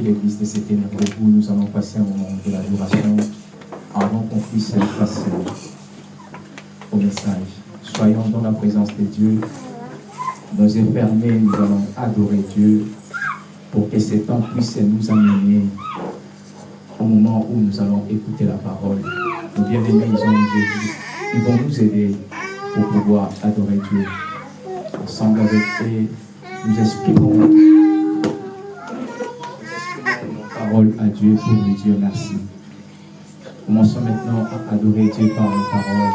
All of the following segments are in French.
l'église de ténèbres vous, nous allons passer un moment de l'adoration avant qu'on puisse passer au message. Soyons dans la présence de Dieu. Nos yeux fermés, nous allons adorer Dieu pour que ce temps puisse nous amener au moment où nous allons écouter la parole. Nos bien-aimés, ils, ils vont nous aider pour pouvoir adorer Dieu. Ensemble avec nous exprimons à Dieu pour lui dire merci. Commençons maintenant à adorer Dieu par la parole.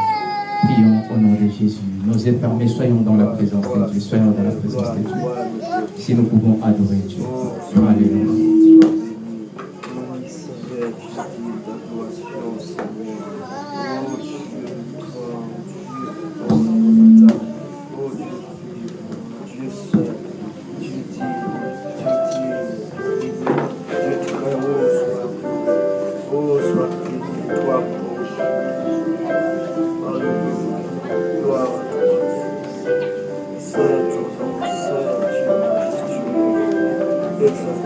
Prions au nom de Jésus. Nos yeux fermés, soyons dans la présence de Dieu. Soyons dans la présence de Dieu. Si nous pouvons adorer Dieu. Alléluia. Thank.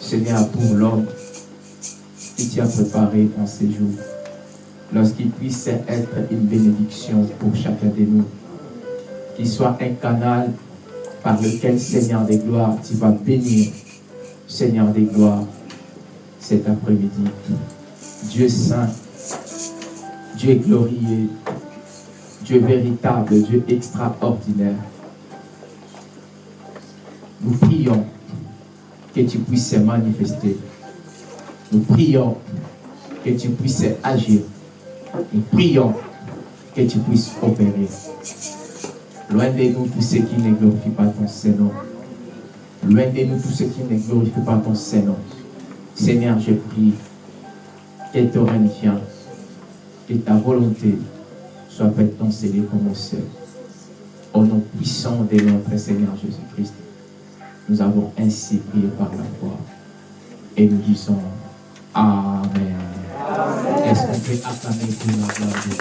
Seigneur, pour l'homme que tu as préparé en ces jours, lorsqu'il puisse être une bénédiction pour chacun de nous, qu'il soit un canal par lequel, Seigneur des gloires, tu vas bénir, Seigneur des gloires, cet après-midi. Dieu saint, Dieu glorieux, Dieu véritable, Dieu extraordinaire. Nous prions que tu puisses manifester. Nous prions que tu puisses agir. Nous prions que tu puisses opérer. Loin de nous tous ceux qui ne glorifient pas ton Seigneur. Loin de nous tous ceux qui ne glorifient pas ton Seigneur. Seigneur, je prie que ton règne vienne, que ta volonté soit faite dans comme au ciel. Au nom puissant de notre Seigneur Jésus-Christ, nous avons ainsi prié par la foi. Et nous disons Amen. Est-ce qu'on peut acclamer pour la gloire de Dieu?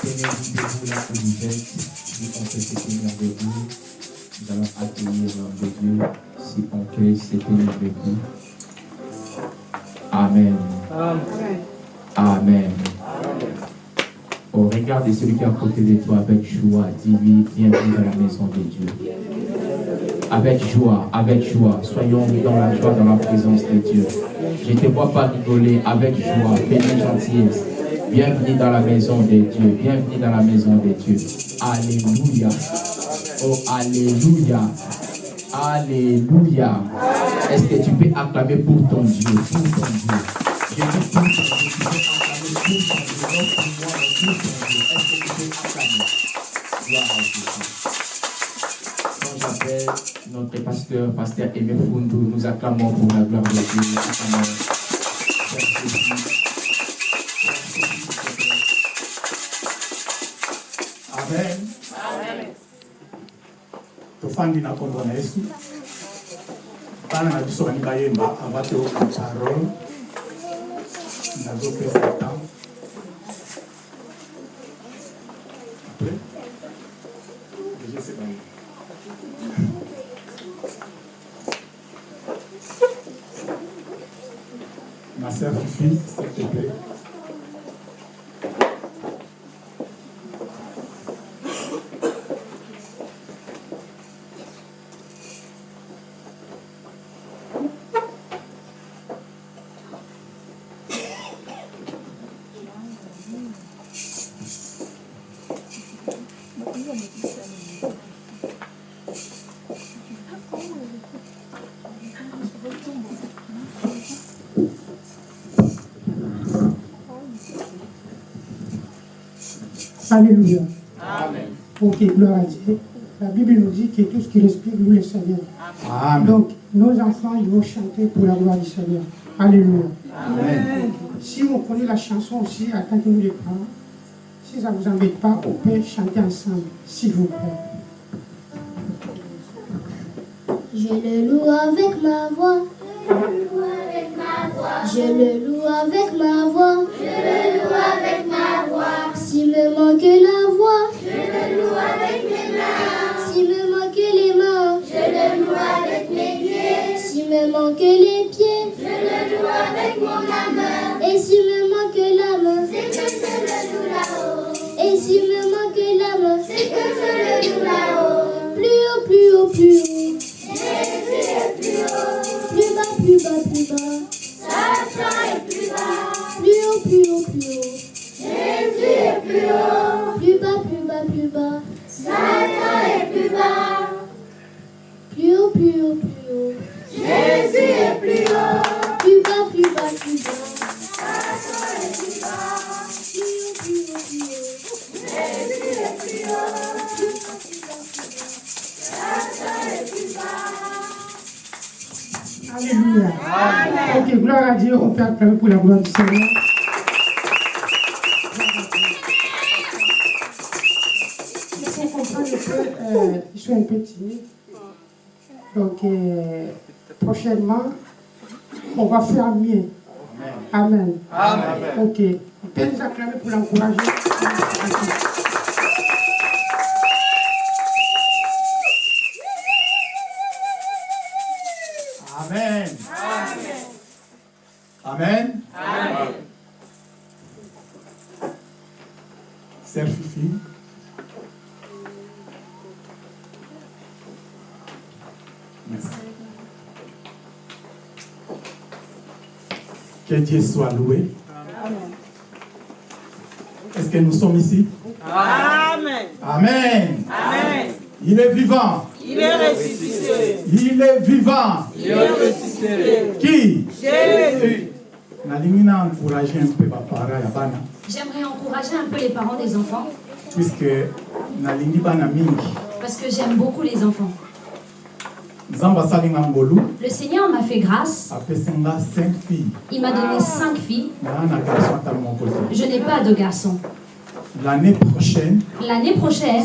Seigneur, vous debout là où vous êtes, si on peut se tenir debout, nous allons accueillir l'homme de Dieu, si on peut se tenir debout. Amen. Amen. Au regard de celui qui est à côté de toi avec joie, dis-lui, bienvenue dans la maison de Dieu. Avec joie, avec joie, soyons dans la joie, dans la présence de Dieu. Je ne te vois pas rigoler, avec joie, béni gentillesse. Bienvenue dans la maison de Dieu. Bienvenue dans la maison de Dieu. Alléluia. Oh, Alléluia. Alléluia. Est-ce que tu peux acclamer pour ton Dieu, pour ton Dieu? Je dis pour ton Dieu, j'appelle notre pasteur, pasteur Aimé nous acclamons pour la gloire de Dieu. Amen tofandi na nkombo na biso bani bayemba ava te oka parole nazopesa ntango après déjà c'est baye ma sœur Fifi, s'il te plaît Alléluia. Ok, gloire à Dieu. La Bible nous dit que tout ce qui respire loue le Seigneur. Amen. Donc, nos enfants, ils vont chanter pour la gloire du Seigneur. Alléluia. Si vous connaissez la chanson aussi, attendez-nous les parents. Si ça ne vous embête pas, on peut chanter ensemble, s'il vous plaît. Je le loue avec ma voix. Je le loue avec ma voix. Je le loue avec ma voix. S'il me manque la voix. Je le loue avec mes puisque nalingi bana mingi parce que j'aime beaucoup les enfants. Le Seigneur m'a fait grâce. apesi nga 5 filles Il m'a donné cinq filles. Je n'ai pas de garçon. l'année prochaine L'année prochaine,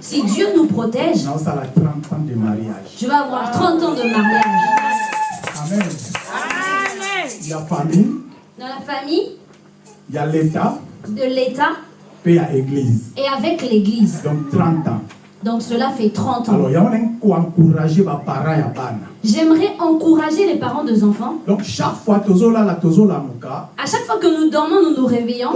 si Dieu nous protège, naosala 30 ans de mariage je vais avoir 30 ans de mariage. amen Amen. ya famille Dans la famille, ya l'état de l'État église et avec l'Église. donc 30 ans Donc cela fait 30 ans. alors J'aimerais encourager les parents des enfants. donc chaque fois À chaque fois que nous dormons, nous nous réveillons,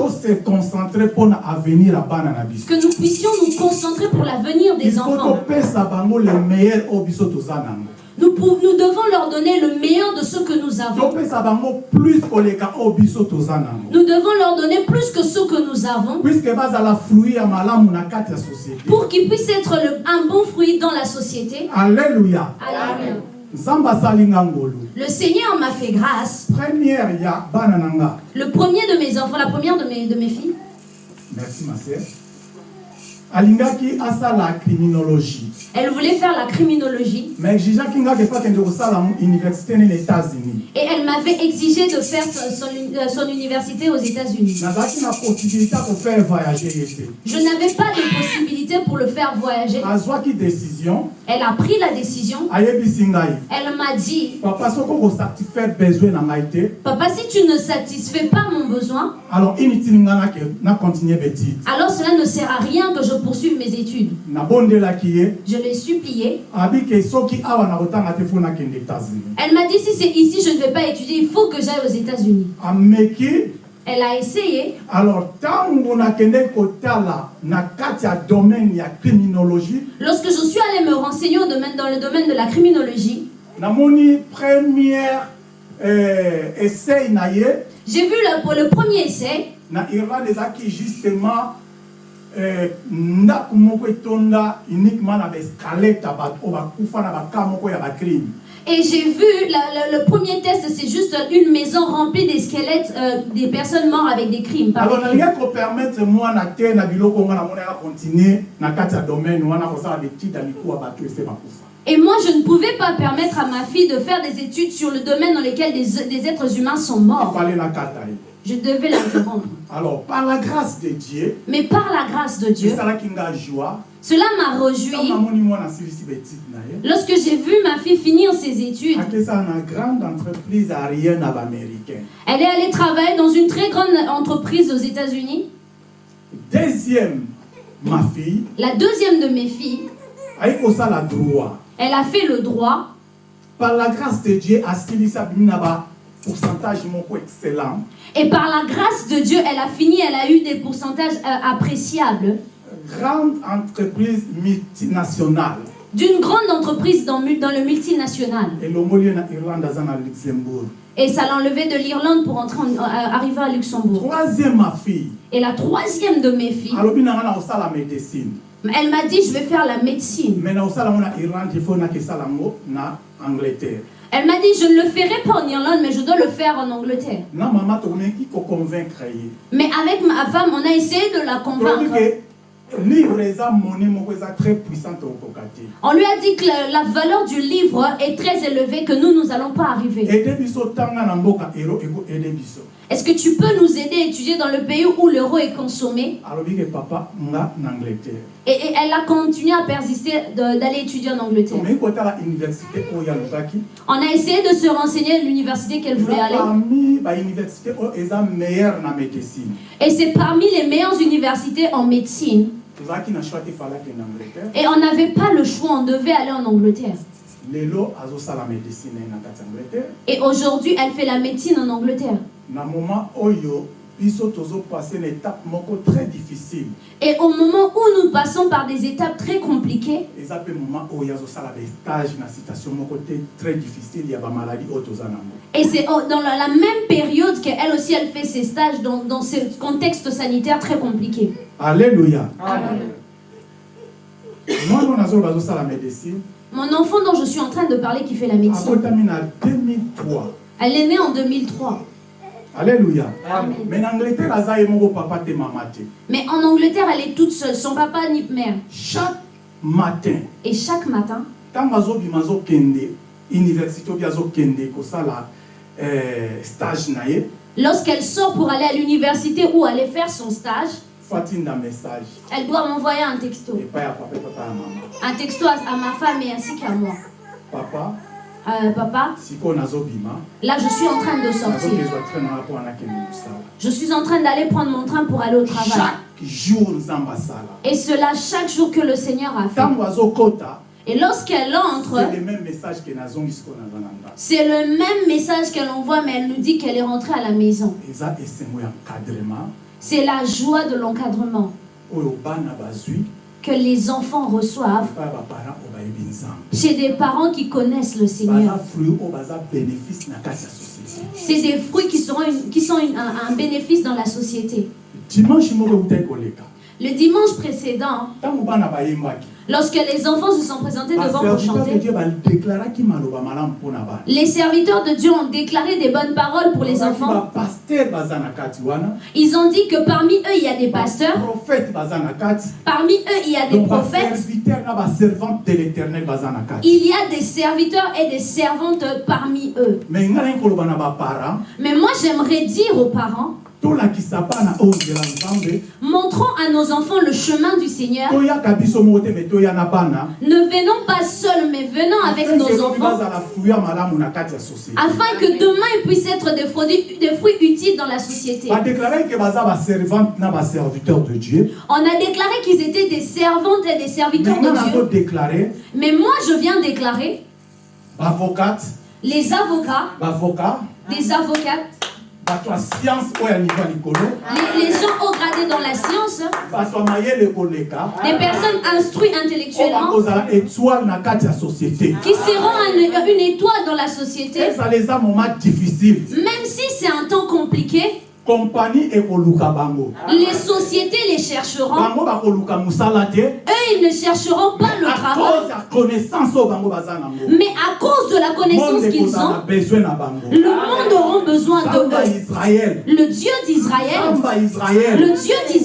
que nous puissions nous concentrer pour l'avenir il des faut enfants. Nous, nous devons leur donner le meilleur de ce que nous avons. Nous devons leur donner plus que ce que nous avons pour qu'ils puissent être le- un bon fruit dans la société. Alléluia. ngolu Le Seigneur m'a fait grâce. Le premier de mes enfants, la première de mes, de mes filles, merci ma sœur elle voulait faire la criminologie. Et elle m'avait exigé de faire son, euh, université aux États-Unis. Je n'avais pas de possibilité pour le faire voyager. Elle a pris la décision. Elle m'a dit, papa si tu ne satisfais pas mon besoin, alors cela ne sert à rien que je poursuive mes études. Je l'ai supplié. abike soki awa na kotanga te fo nakende états-unis Elle m'a dit, si c'est ici, je ne vais pas étudier, il faut que j'aille aux États-Unis. Elle a essayé. alors Lorsque je suis allée me renseigner au domaine, dans le domaine de la criminologie, première ye j'ai vu le, le premier essai, na irlande justement ndako moko etonda uniquement na baescalete ya bato oyo bakufa na baka moko ya bacrime et j'ai vu la- le, le premier test, c'est juste une maison remplie des squelettes euh, des personnes mortes avec des crimes. par alors des crimes. nalingi kopermettre mwana te na biloko ngo namoni aka continue na kati ya domaine wana kosala betide ya mikuwa bato ese bakufa Et moi, je ne pouvais pas permettre à ma fille de faire des études sur le domaine dans lequel des, des êtres humains sont morts. Je devais l'interrompre. Alors par la grâce de dieu Mais par la grâce de Dieu, cela m'a réjoui ye lorsque j'ai vu ma fille finir ses études. Elle est allée travailler dans une très grande entreprise aux États-Unis. deuxième ma fille La deuxième de mes filles, elle a fait le droit. par la grâce de dieu asilisi bapourcentage moko excellent. Et par la grâce de Dieu, elle a fini, elle a eu des pourcentages euh, appréciables. Grande entreprise multinationale. D'une grande entreprise dans, dans le multinational. luxembourg. Et ça l'enlevait de l'Irlande pour entrer en- euh, arriver à Luxembourg. troisième ma fille. Et la troisième de mes filles, kosala médecine. Elle m'a dit, je vais faire la médecine. mais na irlande il faut na angleterre Elle m'a dit, je ne le ferai pas en Irlande, mais je dois le faire en Angleterre. Mais avec ma femme, on a essayé de la convaincre. On lui a dit que la, la valeur du livre est très élevée, que nous, nous n'allons pas arriver. Est-ce que tu peux nous aider à étudier dans le pays où l'euro est consommé? Et, et elle a continué à persister d'aller étudier en Angleterre. On a essayé de se renseigner à l'université qu'elle voulait aller. na médecine Et c'est parmi les meilleures universités en médecine. Et on n'avait pas le choix, on devait aller en angleterre Et aujourd'hui, elle fait la médecine en Angleterre. Na moment oyo biso tozopase na étape moko très difficile. Et au moment où nous passons par des étapes très compliquées, eza mpe moment oyo azosala bastage na situation moko te très difficile ya bamaladi oyo toza nango. Et c'est dans la, la même période qu'elle aussi, elle fait ses stages dans, dans ce contexte sanitaire très compliqué. mwana oyo médecine. Mon enfant dont je suis en train de parler qui fait la médecine, akotami na 2003 elle est née en 2003. Alleluya Amen. mais na angleterre papa te Mais en Angleterre, elle est toute seule, son papa ni mère. chaque matin Et chaque matin, ntango azobima azokende université obi azokende kosala eh, stage na ye lorsqu'elle sort pour aller à l'université ou aller faire son stage, message elle doit m'envoyer un texto. Un texto à, à ma femme et ainsi qu'à moi. papa Euh, papa, là je suis en train de sortir. Je suis en train d'aller prendre mon train pour aller au travail. Et cela chaque jour que le Seigneur a fait. Et lorsqu'elle entre, c'est le même message qu'elle envoie, mais elle nous dit qu'elle est rentrée à la maison. C'est la joie de l'encadrement que les enfants reçoivent chez des parents qui connaissent le Seigneur. C'est des fruits qui, seront une- qui sont une- un, un bénéfice dans la société. Le dimanche précédent, lorsque les enfants se sont présentés devant pour chanter, les serviteurs de Dieu ont déclaré des bonnes paroles pour les enfants. Ils ont dit que parmi eux, il y a des pasteurs, parmi eux, il y a des prophètes, il y a des serviteurs et des servantes parmi eux. Mais moi, j'aimerais dire aux parents, montrons à nos enfants le chemin du Seigneur. Ne venons pas seuls, mais venons avec nos enfants, afin que demain ils puissent être des fruits, des fruits utiles dans la société. On a déclaré qu'ils étaient des servantes et des serviteurs de Dieu. Mais moi, je viens déclarer les avocats, des avocates, les, les gens haut gradés dans la science, koleka. Des personnes instruites intellectuellement, qui seront un- une étoile dans la société, même si c'est un temps compliqué, kompani ekoluka bango. Les sociétés les chercheront. bango bakoluka mosala te. Eux, ils ne chercheront pas le à travail, cause ya connaissance oyo bango baza nango mais à cause de la connaissance qu'ils ont, besoin na bango. le monde aura besoin de ya israel Le Dieu d'Israël, le Dieu d'Israël,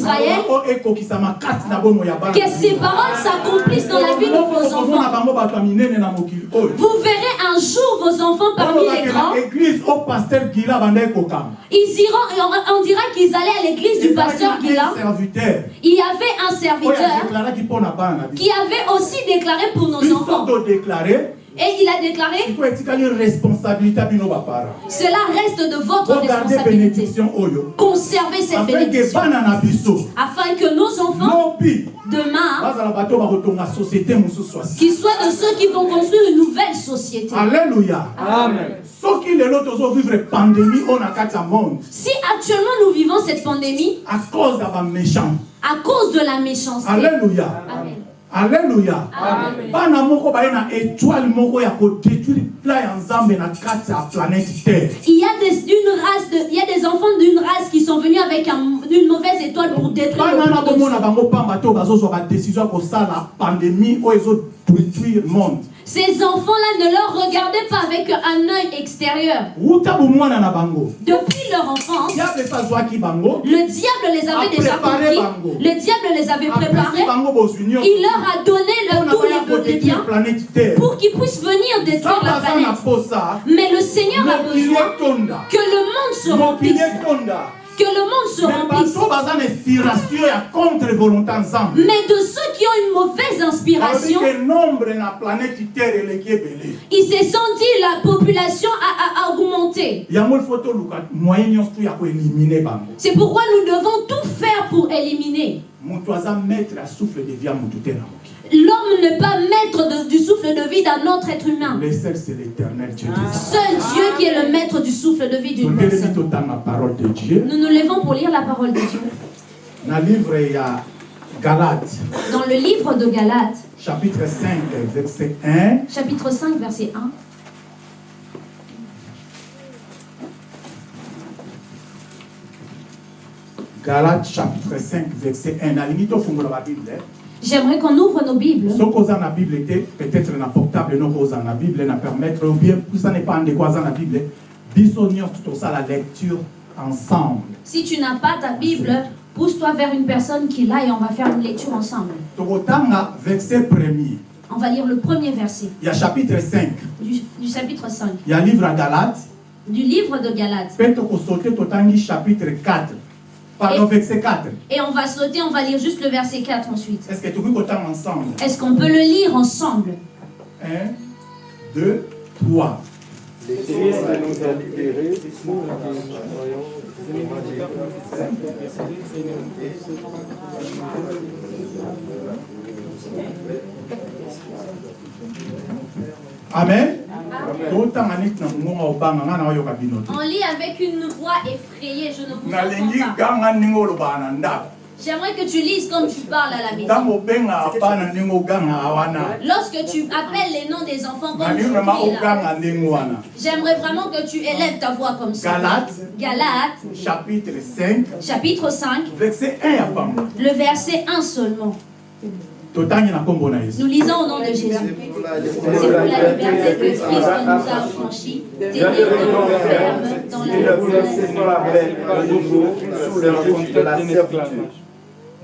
que ces paroles s'accomplissent dans la vie de vos enfants. oyo Vous verrez un jour vos enfants parmi les grands. Ils iront, et on, dira qu'ils allaient à l'église du pasteur Gila. Il y avait un oyo serviteur qui avait aussi déclaré pour nos enfants. Et il a déclaré, cela reste de votre responsabilité. Conservez cette bénédiction. Afin que nos enfants, demain, qu'ils soient de ceux qui vont construire une nouvelle société. alleluya Amen. Si actuellement nous vivons cette pandémie à cause de la méchanceté, alleluya Amen. Bana moko na étoile moko ya kodétruire plan ya nzambe na kati ya planète terre. Il y a des, race de, il y a des enfants d'une race qui sont venus avec un- une mauvaise étoile pour détruire bana na bomona bango pamba pandémie monde Ces enfants-là, ne leur regardez pas avec un œil extérieur. Depuis leur enfance, le diable les avait déjà. Le diable les avait préparés. Il leur a donné le- tous les, biens pour qu'ils puissent venir détruire la planète. Mais le Seigneur a besoin que le monde se remplisse. Que le monde se remplisse. Mais de ceux qui ont une mauvaise inspiration, ke nombre na planète terre eleki ebele il s'est senti la population a, a augmenté. koelimine bango C'est pourquoi nous devons tout faire pour éliminer. L'homme n'est pas maître de- du souffle de vie d'un autre être humain. le seul c'est l'éternel dieu des Seul Dieu qui est le maître du souffle de vie d'une personne. Nous nous levons pour lire la parole de Dieu. na livre ya galate Dans le livre de Galates, chapitre 5 verset 1 chapitre 5, verset 1. galate chapitre 5 verset 1 nalingi tofungola babible J'aimerais qu'on ouvre nos Bibles. soki oza na bible te peut-être na portable noko oza na bible na permettre ou bien. Puisa nepa ndeko aza na bible. Biso nyonso tosala lecture ensemble. Si tu n'as pas ta Bible, pousse-toi vers une personne qui l'a et on va faire une lecture ensemble. verset premier. On va lire le premier verset. Ya chapitre 5 du, du chapitre 5 ya livre ya galate. Du livre de Galates. tokosaute totangi chapitre 4 pardon Et- verset 4 Et on va sauter, on va lire juste le verset 4 ensuite. est-ce que kotanga ensemble? Est-ce qu'on peut le lire ensemble? 1 2 3 Christ nous amen. On lit avec une voix effrayée, je ne vous entends pas. J'aimerais que tu lises comme tu parles à la maison. Lorsque tu appelles les noms des enfants comme tu dis j'aimerais vraiment que tu élèves ta voix comme ça. galate Galates, chapitre 5 chapitre 5, verset 1 ya bango le verset 1 seulement. Nous lisons au nom de Jésus. C'est pour la liberté que Christ nous a affranchis. Tenez-nous ferme dans Il la nouveau sous le joug de la servitude.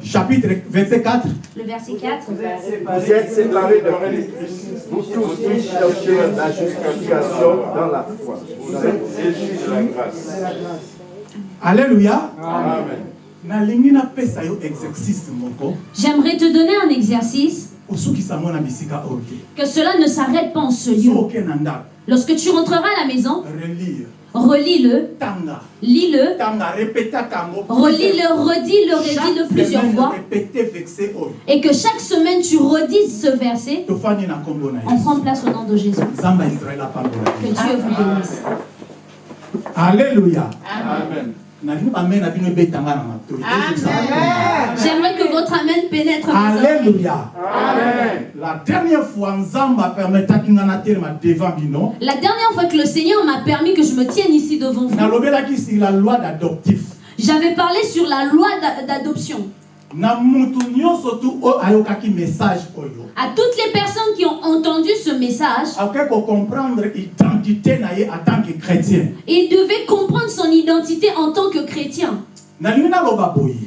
chapitre verset 4 Le verset 4. Vous êtes séparés de Christ. Vous tous qui cherchez la justification dans la foi. Vous êtes Jésus de la grâce. alléluia Amen. J'aimerais te donner un exercice. que cela ne s'arrête pas en ce lieu. Lorsque tu rentreras à la maison, relire relis-le, lis-le, relis-le, redis-le, redis-le plusieurs fois. oyo Et que chaque semaine tu redises ce verset, on prend place au nom de Jésus. Que Dieu vous bénisse. alléluia. Amen. J'aimerais que votre Amen pénètre alléluia. La dernière fois La dernière fois que le Seigneur m'a permis que je me tienne ici devant vous, nalobelaki sur la loi d'adoptif. J'avais parlé sur la loi d'a- d'adoption. À toutes les personnes qui ont entendu ce message, akoki kocomprendre identité na ye en tant que chrétien. il devait comprendre son identité en tant que chrétien.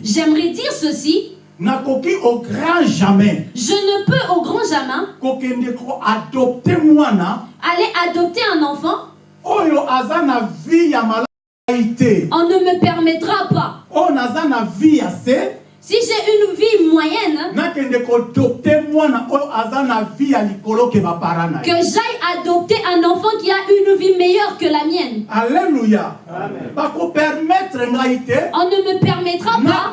J'aimerais dire ceci, je ne peux au grand jamais aller adopter un enfant, on ne me permettra pas. Si j'ai une vie moyenne, que j'aille adopter un enfant qui a une vie meilleure que la mienne. te. On ne me permettra pas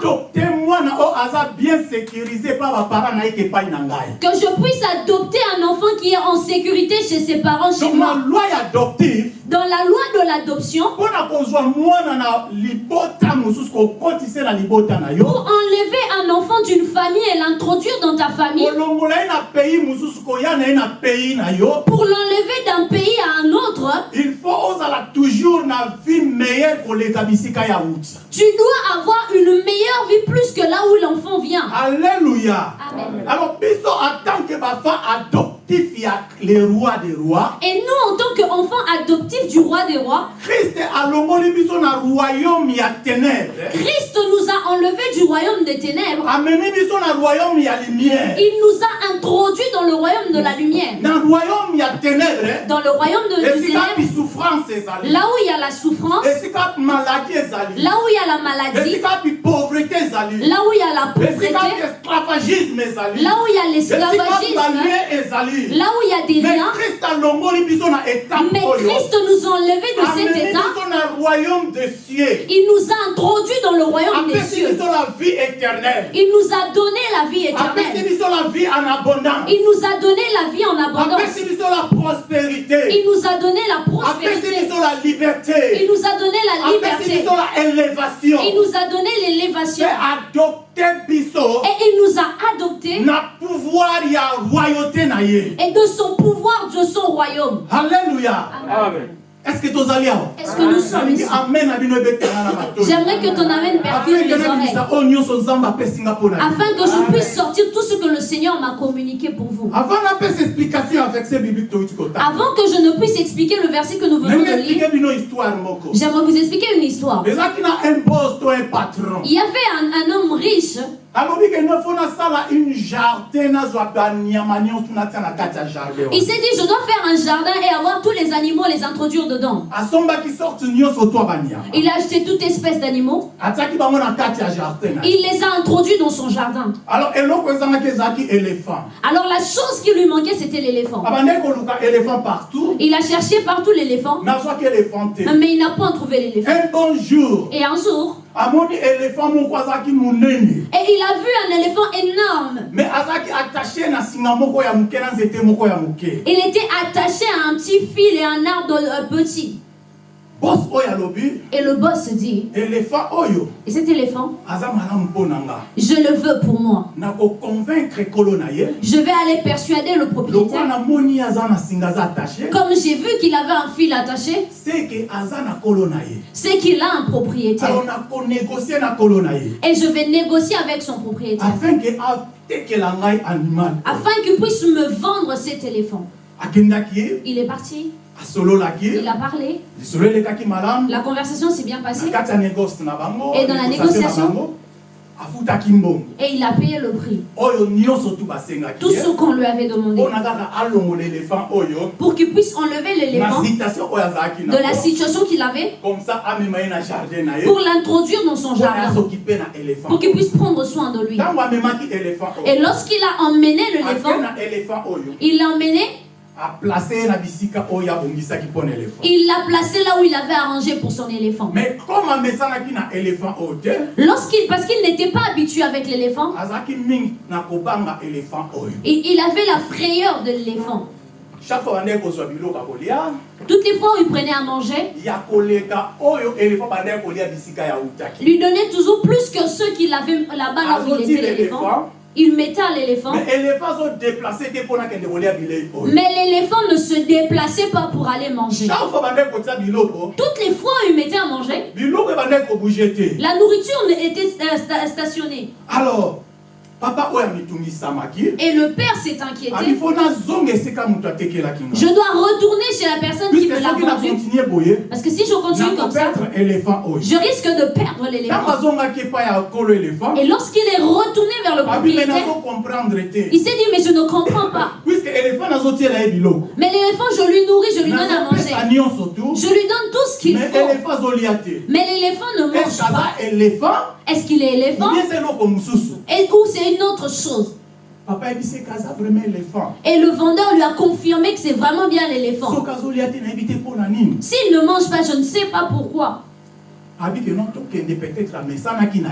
que je puisse adopter un enfant qui est en sécurité chez ses parents, chez moi. loi ya adoptive Dans la loi de l'adoption, pour enlever un enfant d'une famille et l'introduire dans ta famille, pour l'enlever d'un pays à un autre, il faut toujours na vie meilleure wuti tu dois avoir une meilleure vie plus que là où l'enfant vient. alléluia Amen. alors en tant que bafa adoptif ya le roi des rois Et nous, en tant qu'enfants adoptifs du roi des rois, Christ nous a enlevés du royaume des ténèbres. Il nous a introduits dans le royaume de la lumière. Dans le royaume de, du esika ténèbre, bisouffrance ezali là où il y a la souffrance, là où il y a la maladie, là où il y a la pauvreté, là où il y a l'esclavagisme, là où il y a des liens. Mais Christ nous a enlevés de cet état. Il nous a introduits dans le royaume des cieux. biso la vie éternelle Il nous a donné la vie éternelle. biso la vie en abondance Il nous a donné la vie en abondance. Il nous a donné la prospérité. Il nous a donné la liberté. Il nous a donné l'élévation. Et il nous a adoptés. Et de son pouvoir, de son royaume. alleluya Amen. est que Est-ce que nous sommes ici? J'aimerais que ton amen perfuse afin oreilles. que je puisse sortir tout ce que le Seigneur m'a communiqué pour vous. avant que je ne puisse expliquer le verset que nous venons de lire, j'aimerais vous expliquer une histoire. Il y avait un, un homme riche. Il s'est dit, je dois faire un jardin et avoir tous les animaux, les introduire dedans. Il a acheté toute espèce d'animaux. Il les a introduits dans son jardin. alors la chose qui lui manquait, c'était l'éléphant. partout Il a cherché partout l'éléphant, mais il n'a pas trouvé l'éléphant. Et un jour, et il a vu un éléphant énorme. Il était attaché à un petit fil et un arbre euh, petit. Et le boss se dit, éléphant oyo et cet éléphant, je le veux pour moi. Je vais aller persuader le propriétaire. Comme j'ai vu qu'il avait un fil attaché, c'est qu'il a un propriétaire. Et je vais négocier avec son propriétaire afin qu'il puisse me vendre cet éléphant. Il est parti, il a parlé, la conversation s'est bien passée. Et dans la négociation? mbongo? Et il a payé le prix. Tout ye ce qu'on lui avait demandé. Pour qu'il puisse enlever l'éléphant de la situation qu'il avait. Pour l'introduire dans son jardin, pour qu'il puisse prendre soin de lui. Et lorsqu'il a emmené l'éléphant, il l'a emmené, bisika éléphant il l'a placé là où il avait arrangé pour son éléphant. mais comme amesanaki na éléphant oyo te Lorsqu'il, parce qu'il n'était pas habitué avec l'éléphant, azalaki mingi na kobanga éléphant oyo il, il avait la frayeur de l'éléphant. chaque fois bandeki kozwa biloko ya kolia Toutes les fois où il prenait à manger, utaki lui donnait toujours plus que ceux qu'il avait là-bas là où il azoti était l'éléphant. Il mettait à l'éléphant. mais l'éléphant ne se déplaçait pas pour aller manger. Toutes les fois où il mettait à manger, la nourriture était euh, sta- stationnée. alors papa Et le père s'est inquiété. nga Je dois retourner chez la personne qui me l'a vendu. Parce que si je continue comme ça, je risque de perdre l'éléphant. Et lorsqu'il est retourné vers le me propriétaire, il s'est dit, mais je ne comprends pas. Mais l'éléphant, je lui nourris, je lui donne à manger. Je lui donne tout ce qu'il mais faut. Mais l'éléphant ne mange pas. Est-ce qu'il est éléphant? C'est Et ou c'est une autre chose? Papa yebiseka aza vraiment éléphant Et le vendeur lui a confirmé que c'est vraiment bien l'éléphant. S'il ne mange pas, je ne sais pas pourquoi.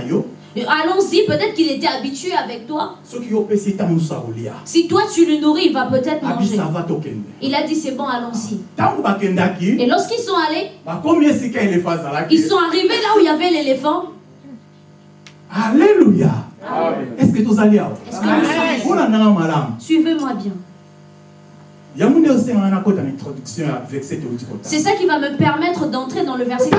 yo Allons-y, peut-être qu'il était habitué avec toi. akolia Si toi tu le nourris, il va peut-être manger. Il a dit c'est bon, allons-y. bakendaki Et lorsqu'ils sont allés, azalaki ils sont arrivés là où il y avait l'éléphant. Alléluia. Est-ce que olandanga malamu. Suivez-moi bien. C'est ça qui va me permettre d'entrer dans le verset.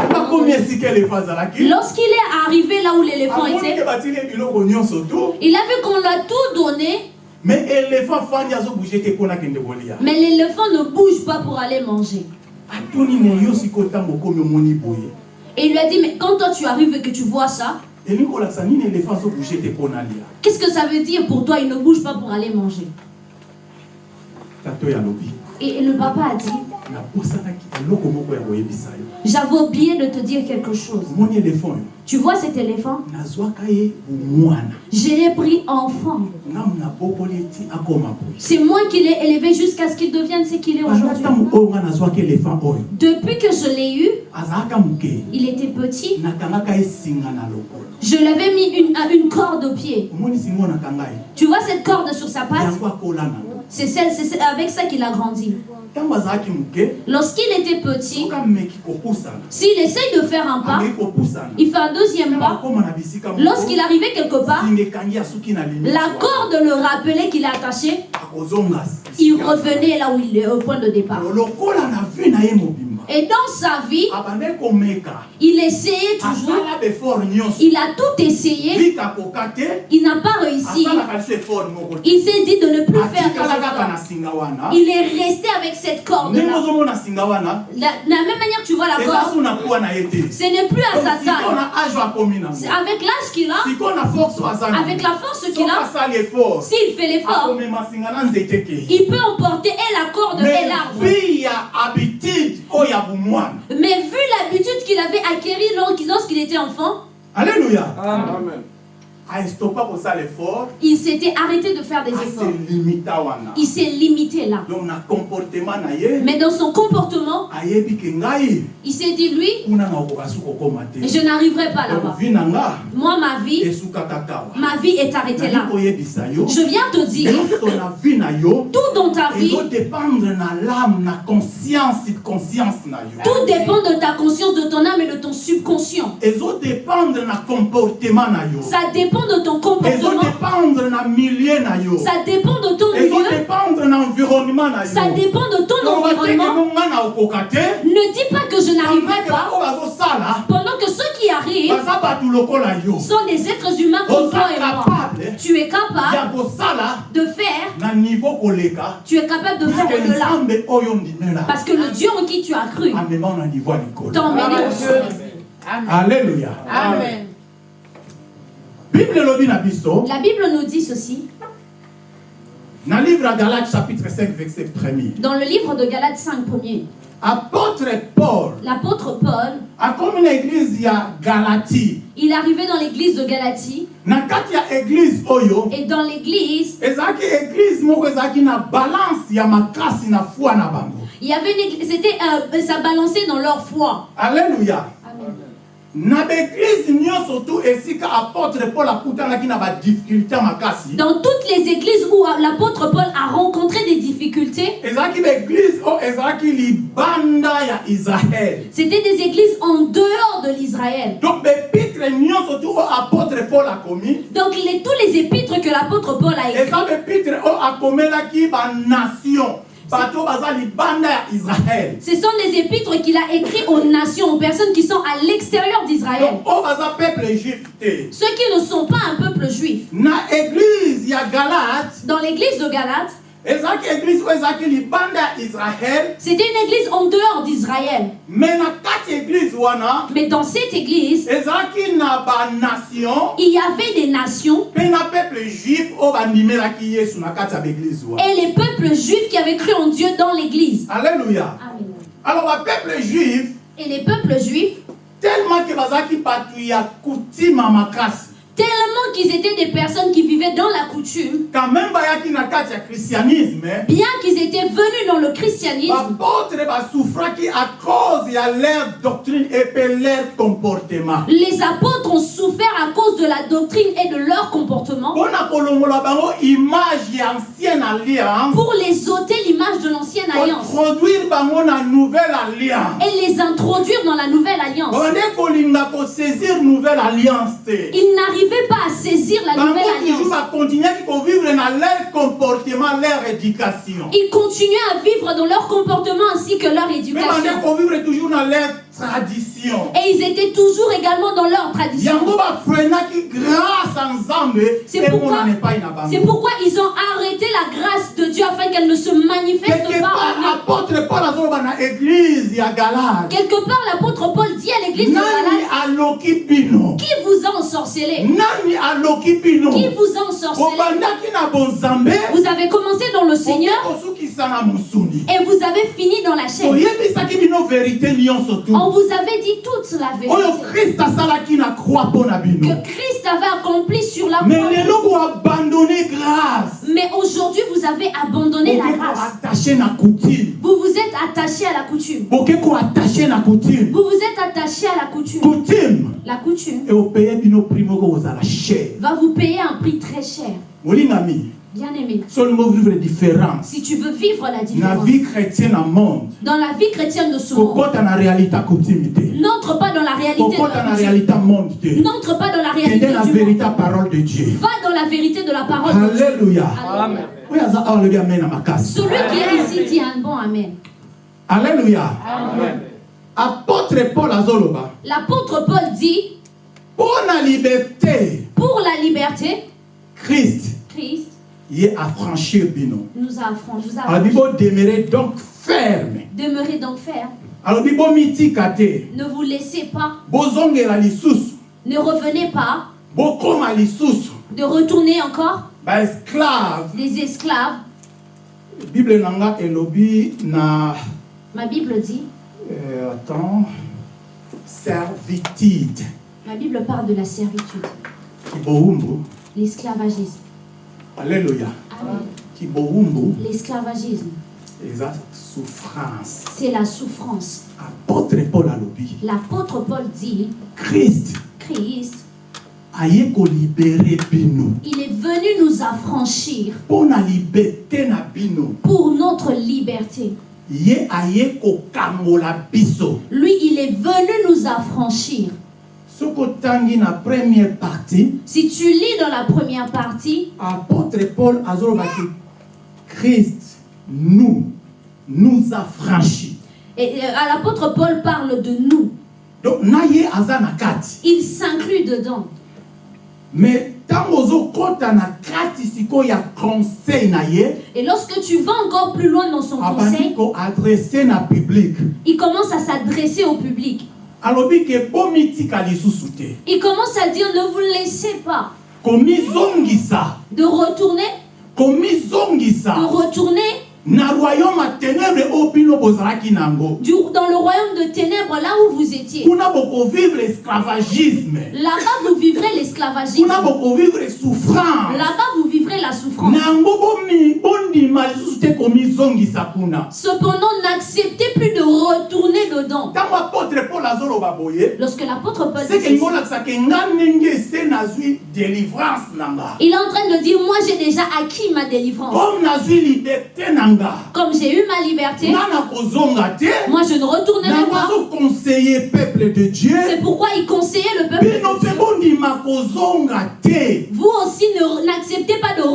Lorsqu'il est arrivé là où l'éléphant amonike était, il a vu qu'on l'a tout donné, mais mais l'éléphant ne bouge pas pour aller manger. Et il lui a dit, mais quand toi tu arrives et que tu vois ça, elingi kolakisa nini éléphant azobouge te mpo nalia qu'est-ce que ça veut dire pour toi Il ne bouge pas pour aller manger? Et le papa a dit, j'avais oublié de te dire quelque chose. Tu vois cet éléphant? Je l'ai pris enfant. C'est moi qui l'ai élevé jusqu'à ce qu'il devienne ce qu'il est aujourd'hui. Depuis que je l'ai eu, il était petit. Je l'avais mis une, à une corde au pied. Tu vois cette corde sur sa patte? C'est celle- avec ça qu'il a grandi. Lorsqu'il était petit, s'il essaye de faire un pas, il fait un deuxième pas. Lorsqu'il arrivait quelque part, la corde le rappelait qu'il est attaché. Il revenait là où il est, au point de départ. Et dans sa vie, abande komeka. il essayait toujours. befort nyonso. Il a tout essayé. Il n'a pas réussi. te Il s'est dit de ne plus faire wana Il est resté avec cette singa wana La- De la même manière que tu vois la corde, ce n'est plus à sa taille. Avec l'âge qu'il a, avec la force qu'il a, s'il fait l'effort, il peut emporter et la corde et mais l'arbre. Mais vu l'habitude qu'il avait acquérie lors- lorsqu'il était enfant, alleluya Amen. Effort il s'était arrêté de faire des efforts. aselimita wana Il s'est limité là. Mais dans son comportement, ngai il s'est dit, lui, je n'arriverai pas là-bas. Moi, ma vie, ma vie est arrêtée là. Je viens te dire, tout dans ta vie, tout dépend de ta conscience, de ton âme et de ton subconscient. Ça dépend de ton comportement, ça dépend de ton milieu, ça dépend de ton environnement. Ne dis pas que je n'arriverai pendant pas. pendant que ceux qui arrivent sont des êtres humains comme toi et moi. Tu es capable de faire, tu es capable de faire au-delà. Parce que le Dieu en qui tu as cru emmené au sommet. alleluya Amen. La Bible nous dit ceci. na livre ya galate chapitre 5 verset 1er dans le livre de Galates 5 premier. apôtre paul L'apôtre Paul, akomi na eglize ya galati il est arrivé dans l'église de Galatie. Et dans l'église, il y avait une église, c'était euh, ça balançait dans leur foi. alleluya na baeglize nyonso tu esika apôtre paul akutanaki na badifficulté makasi Dans toutes les églises où l'apôtre Paul a rencontré des difficultés, ezalaki baeglize oyo ezalaki libanda ya israele c'était des églises en dehors de l'Israël. donc bepitre nyonso tu oyo apôtre paul akomi Donc les- tous les épîtres que l'apôtre Paul a écrits, eza bepitre oyo akomelaki banation ce sont les épîtres qu'il a écrits aux nations, aux personnes qui sont à l'extérieur d'Israël. Ceux qui ne sont pas un peuple juif. Dans l'église de Galate, c'était une église en dehors d'Israël. Mais dans cette église, il y avait des nations et les peuples juifs qui avaient cru en Dieu dans l'église. alleluya Amen. alors bapeuple juif Et les peuples juifs, tellement bato ya kutima makasi tellement qu'ils étaient des personnes qui vivaient dans la coutume, ya christianisme bien qu'ils étaient venus dans le christianisme, bapôtre basouffraki à cause ya leur doctrine et pe leur comportement. Les apôtres ont souffert à cause de la doctrine et de leur comportement. Pour les ôter l'image de l'ancienne alliance. na nouvelle alliance. Et les introduire dans la nouvelle alliance. bande kolinga Ils n'arrivaient pas à saisir la nouvelle toujours alliance. bakontinuaki kovivre na leur comportement leur éducation Ils continuaient à vivre dans leur comportement ainsi que leur mpe bande éducation. Tradition. Et ils étaient toujours également dans leur tradition. C'est pourquoi, pourquoi ils ont arrêté la grâce de Dieu afin qu'elle ne se manifeste quelque pas. part Quelque part, l'apôtre Paul dit à l'église de Galate Qui vous a ensorcelé Qui vous a ensorcelé Vous avez commencé dans le Seigneur et vous avez fini dans la chair. oyebisaki On vous avait dit toute la oyo vérité krist asalaki na croix mpo na bino que Christ avait accompli sur la mais croix. lelo boabandone grâce Mais aujourd'hui, vous avez abandonné la grâce. koattache na coutume Vous vous êtes attaché à la coutume. boke koattache na coutume Vous vous êtes attaché à la coutume. coutume La coutume eopeye bino prix moko kozala cher va vous payer un prix très cher. molingami Bien aimé, so olingo vivre différence. si tu veux vivre la différence vie chrétienne monde dans la vie chrétienne de ce monde, n'entre pas dans la réalité la N'entre pas dans la réalité monde. vérité parole de dieu? Va dans la vérité de la parole de Dieu. alléluia. Amen. amen makasi Celui qui est ici dit un bon Amen. alléluia. Apôtre paul azoloba. L'apôtre Paul dit, mpo na liberté pour la liberté, christ. Christ ye affranchir bino nous. Vous a alobi affranchis. bodemeure donc ferme Demeurez donc ferme. bomitika te Ne vous laissez pas. bozongela lisusu Ne revenez pas bokóma lisusu de retourner encore baesclave des esclaves. bible na nga elobi na Ma Bible dit, euh, attends servitude ma Bible parle de la servitude, l'esclavagisme. Kibowumbu L'esclavagisme, souffrance. C'est la souffrance. apôtre paul alobi L'apôtre Paul dit, christ Christ, aye kolibere bino. il est venu nous affranchir. Mpo na liberté na bino. Pour notre liberté. ye aye kokangola biso. Lui, il est venu nous affranchir. Première partie Si tu lis dans la première partie, apôtre paul christ nous nous affranchi et, euh, à l'apôtre Paul parle de nous. donc Il s'inclut dedans. mais Et lorsque tu vas encore plus loin dans son conseil, il commence à s'adresser au public. Il commence à dire ne vous laissez pas de retourner, de retourner dans le royaume de ténèbres là où vous étiez. Là-bas, vous vivrez l'esclavagisme. Là-bas, vous vivrez la souffrance. Cependant, n'acceptez plus de retourner dedans. Lorsque l'apôtre Paul dit il est en train de dire Moi, j'ai déjà acquis ma délivrance. comme j'ai eu ma liberté, moi, je ne retournerai pas. de dieu C'est pourquoi il conseillait le peuple. kozonga te Vous aussi, n'acceptez pas de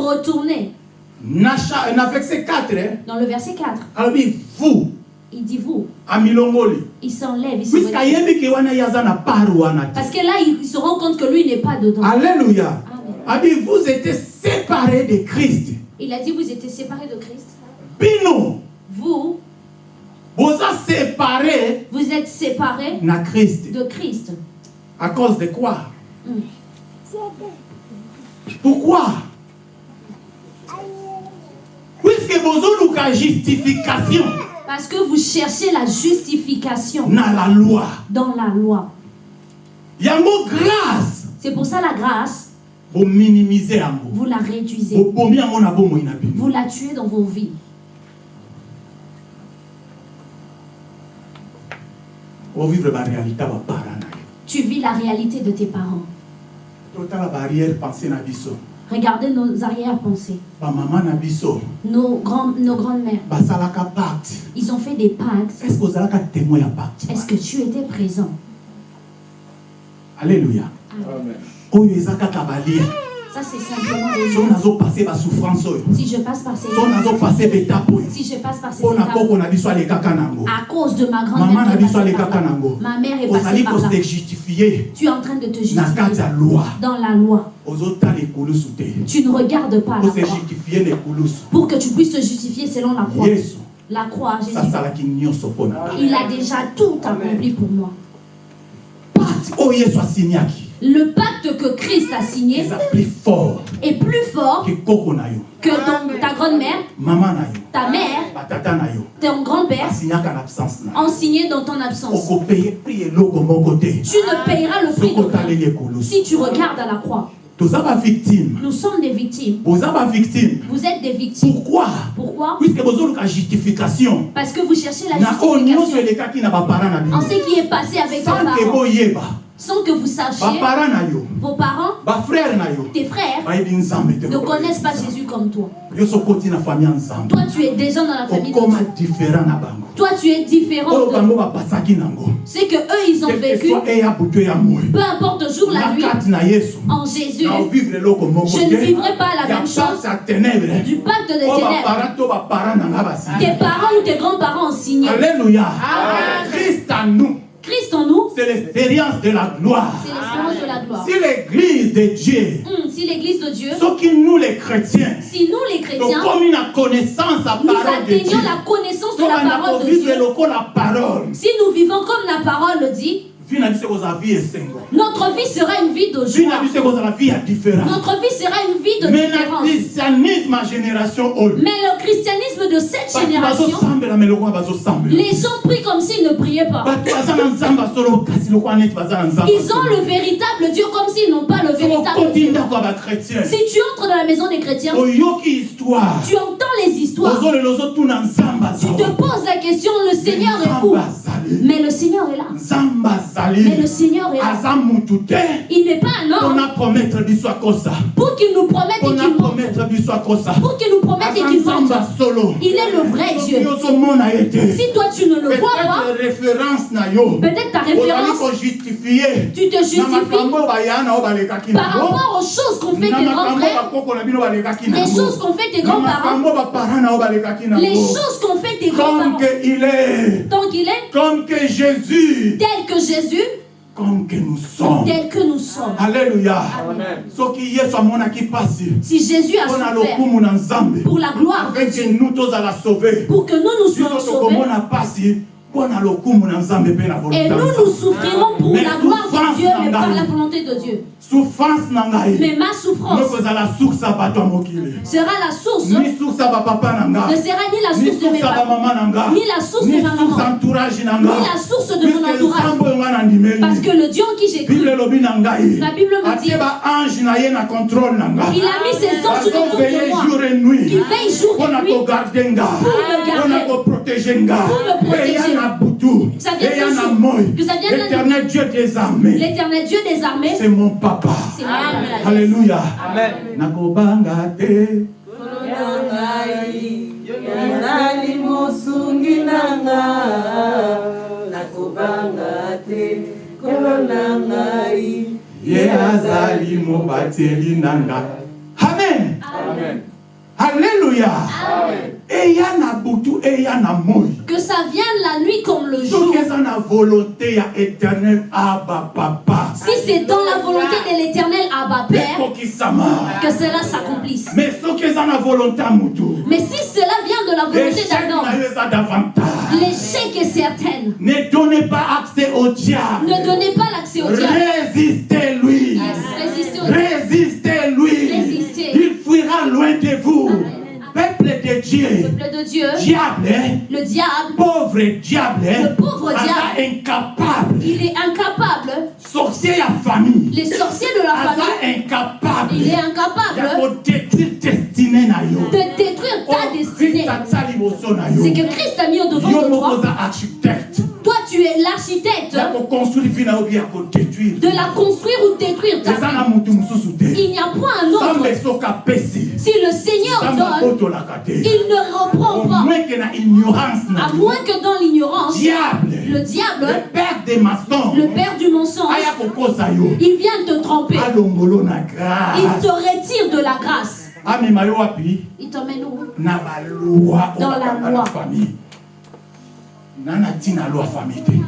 cha- na verset 4 eh, Dans le verset 4, alobi vous. Il dit vous. Il s'enlève, il se te Parce que là, il se rend compte que lui n'est pas dedans. alléluia. Amen. vous étiez séparés de christ. Il a dit Vous étiez séparés de Christ. bino. Vous, boza séparés vous êtes séparés na christ. de Christ. à cause de quoi? Mm. pourquoi? Puisque bozoluka justification Parce que vous cherchez la justification na la loi dans la loi. yango grâce C'est pour ça la grâce, bominimize yango vous la réduisez. Vous la tuez dans vos vies. Tu vis la réalité de tes parents. totala baarrière pensée na biso Regardez nos arrière-pensées. Nos, grands, nos grandes-mères, ils ont fait des pactes. est ce que pacte? Est-ce que tu étais présent? Alléluia. Amen. Ça, c'est simplement des Si je passe par ces oyo. Si je passe par ces étapes, à cause de ma est là, nango. Ma mère est passée par là. Tu es en train de te justifier dans la loi. Tu ne regardes pas la croix. pour que tu puisses te justifier selon la croix. La croix, Jésus. Il a déjà tout accompli pour moi. asiniaki Le pacte que Christ a signé eza plus fort est plus fort que ton- ta grand-mère, ta mère, ton grand-père ont signé dans ton absence. Tu ne payeras le prix de si tu regardes à la croix. Nous sommes des victimes. Vous êtes des victimes. pourquoi? Pourquoi? Puisque bozoluka justification. Parce que vous cherchez la justification. en ce qui est passé avec ke parents, sans que vous sachiez, vos parents, tes frères, ne connaissent pas Jésus comme toi. Toi, tu es déjà dans la famille de Dieu. Toi, tu es différent de C'est que eux, ils ont vécu, peu importe jour la nuit, en Jésus, Je ne vivrai pas la même chose du pacte des ténèbres. Tes parents ou tes grands-parents ont signé. alléluia. Christ en nous Christ en nous, c'est l'expérience de la gloire. c'est l'espérance de la gloire. si l'église de dieu Hum, si l'église de Dieu, soki nous les chrétiens si nous les chrétiens, tokomi na connaissance ya nous parole de dieu. atteignons la connaissance de la parole de Dieu, lokola parole. Si nous vivons comme la parole le dit, notre vie sera une vie de joie. Notre vie sera une vie de différence. Mais le christianisme de cette génération, les gens prient comme s'ils ne priaient pas. Ils ont le véritable Dieu comme s'ils n'ont pas le véritable Dieu. Si tu entres dans la maison des chrétiens, tu entends les histoires. Tu te poses la question, le Seigneur est où? Mais le Seigneur est là. Mais le Seigneur est là. Il n'est pas un homme. Pour qu'il nous promette et qu'il akosa Pour qu'il nous promette et qu'il solo. Il est le vrai Dieu. Si toi tu ne le vois pas, peut-être ta référence, tu te justifies par rapport aux choses qu'ont fait tes grands makambo frères, bakoko na bino balekaki les choses qu'ont fait tes grands-parents, les choses qu'ont fait tes grands-parents. que il est. Tant qu'il est comme que Jésus. Tel que Jésus, comme que nous sommes. Tel que nous sommes. alléluia. Amen. Si Jésus a nzambe. pour la gloire pour que nous nous soyons sauvés, et nous nous souffrirons pour Mais la gloire de Dieu, mais par la volonté de Dieu. Mais ma souffrance sera la source, ne sera ni la source de mes parents, ni la source de ma maman, ni la source de mon entourage. Parce que le Dieu en qui j'ai cru, La Bible me dit- il a mis ses anges autour de moi, jour et nuit. qui veillent jour et nuit Pour me garder. koprotege nga. Pour me protéger. Eya na butu Ça vient eya de na jour. moi Que ça vienne de- éternel dieu des armées. L'éternel Dieu des armées, c'est mon papa. Alléluia. Amen. nakobanga te. Ezali mosungi nanga nakobanga te. Kolo na ngai ye azali mobateli na nga amen. Amen. alléluia. Eya Que ça vienne la nuit comme le jour. Si c'est dans la volonté de l'éternel Abba Père, que cela s'accomplisse. mais si cela vient de la volonté davantage. l'échec est certain. ne donnez pas accès au diable. Ne donnez pas l'accès au diable. résistez-lui. Résistez-lui. Résistez. il fuira loin de vous peuple de Dieu. Peuple de Dieu, diable. Le diable, pauvre diable. Le pauvre diable. incapable. Il est incapable. sorcier famille. Les sorciers de la famille, incapable. Il est incapable. Kodétruire destinée na yo. De détruire ta destinée. Na yo. C'est que Christ a mis au devant de toi. architecte Toi, tu es l'architecte. De la construire ou détruire ta vie. Il n'y a point un autre. Si le Seigneur donne, il ne reprend pas. À moins que dans l'ignorance, Le diable, le père du mensonge, il vient te tromper. Il te retire de la grâce. wapi Il t'emmène où? Dans la loi.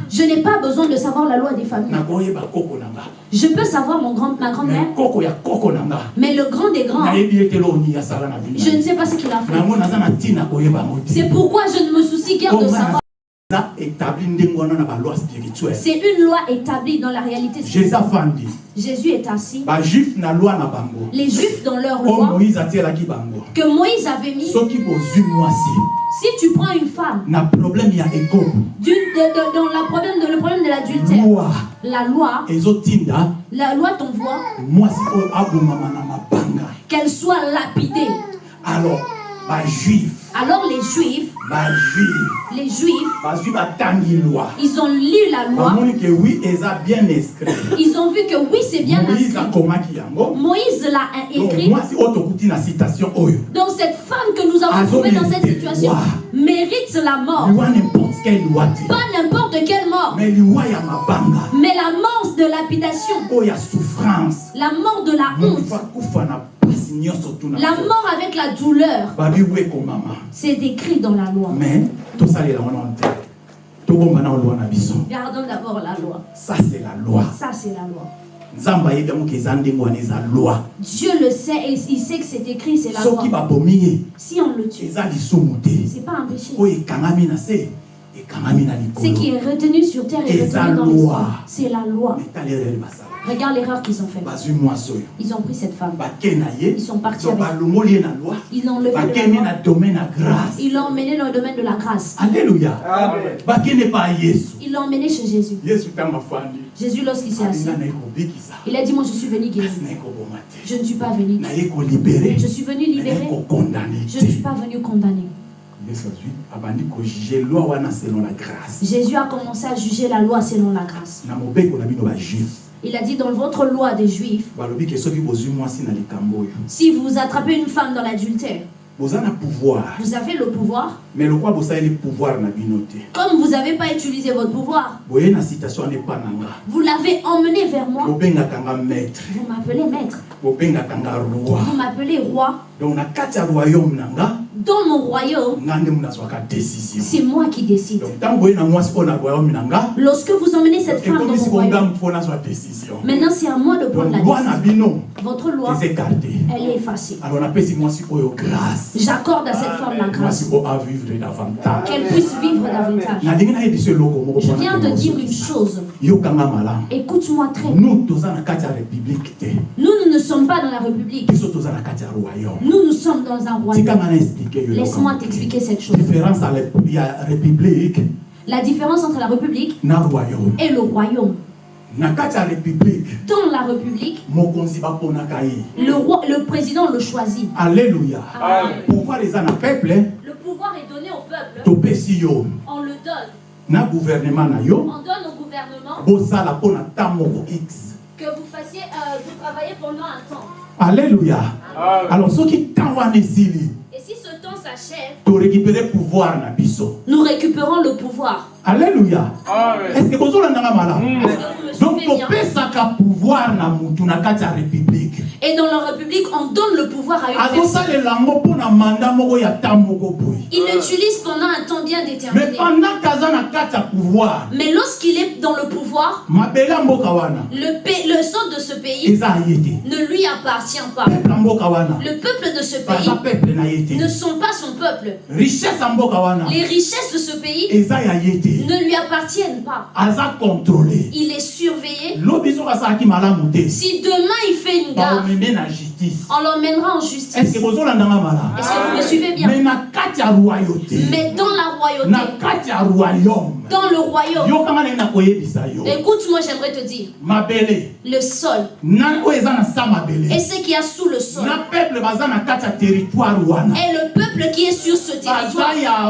Je n'ai pas besoin de savoir la loi des familles. Je peux savoir mon grand, ma grand-mère, mais le grand des grands, je ne sais pas ce qu'il a fait. C'est pourquoi je ne me soucie guère de savoir. C'est une loi établie dans la réalité. jésus afandi Jésus est assis. Les Juifs dans leur oyo loi que Moïse avait mis, si tu prends une femme na problème ya dans la problème de- le problème de l'adultère, loi. La loi, la loi t'envoie qu'elle soit lapidée. alors bajuif Alors les Juifs, bajuif les Juifs, bazwi batangi loi. ils ont lu la loi, bamoni ke wi eza bien inscrit. Ils ont vu que oui, c'est bien moïse inscrit. akomaki yango. Moïse l'a écrit. mwasi oyo tokuti na citation oyo. Donc cette femme que nous avons trouvée dans cette situation mérite la mort. liwa n'importe quelle loi te Pas n'importe quelle mort, mais liwa ya mabanga. Mais la mort de lapidation, oyo ya souffrance. La mort de la honte, na la mort avec la douleur. C'est décrit dans la loi. mais loi na biso Gardons d'abord la loi. ça c'est la loi Ça, c'est la loi. Dieu le sait et il sait que c'est écrit, c'est la loi. Si on le tue, c'est pas un péché. Ce qui est retenu sur terre est retenu dans. C'est la loi. Regarde l'erreur qu'ils ont faite. oyo Ils ont pris cette femme. ye Ils sont partis avec. Ils l'ont ya grâce Ils l'ont emmené dans le domaine de la grâce. yesu Ils l'ont emmené chez Jésus. Jésus, lorsqu'il s'est assis, naye kobikisa il a dit Moi, je suis venu guérir. te Je ne suis pas venu. Je suis venu libérer. Je ne suis pas venu condamner. grâce Jésus a commencé à juger la loi selon la grâce. Il a dit dans votre loi des Juifs si vous attrapez une femme dans l'adultère, vous avez le pouvoir. mais bosaleli pouvoir Comme vous n'avez pas utilisé votre pouvoir, vous l'avez emmené vers moi. Vous m'appelez maître. Vous m'appelez roi. donc kati ya royaume Dans mon royaume, c'est moi qui décide. Lorsque vous emmenez cette femme dans mon royaume, maintenant c'est à moi de prendre la décision. Votre loi, elle est effacée. J'accorde à cette femme la grâce, qu'elle puisse vivre davantage. Je viens de dire une chose. Yokanga malamu Écoute-moi très bien. nous toza na kati ya république te Nous, nous ne sommes pas dans la République. biso toza na kati ya royaume Nous, nous sommes dans un royaume. tikanga na explike yo Laisse-moi t'expliquer cette chose. différence rep- ya république La différence entre la République na royaume et le royaume. na kati ya république Dans la République, mokonzi baponaka ye le, roi, le président le choisit. alleluya Amen. pouvoir eza na peuple Le pouvoir est donné au peuple. topesi yo On le donne. na gouvernement na yo On donne au gouvernement. Que vous fassiez, euh, vous travaillez pendant un temps. alleluya alors wana esili Et si ce temps s'achève, nous récupérons le pouvoir. alleluya estce que vous me donc suivez bien? topesaka pouvoir na mutu na kati ya république Et dans la République, on donne le pouvoir à une personne. Il l'utilise pendant un temps bien mais déterminé. Mais lorsqu'il est dans le pouvoir, le, pa- le sang de ce pays ne lui appartient pas. Le peuple de ce pays ne sont pas son peuple. Les richesses de ce pays ne lui appartiennent pas. Il est surveillé. Si demain il fait une gaffe, justice. On l'emmènera en justice. Est-ce que vous me suivez bien? Mais dans la royauté, dans le royaume, écoute-moi, j'aimerais te dire, le sol. Et ce qu'il y a sous le sol. Territoire wana. Et le peuple qui est sur ce territoire, ya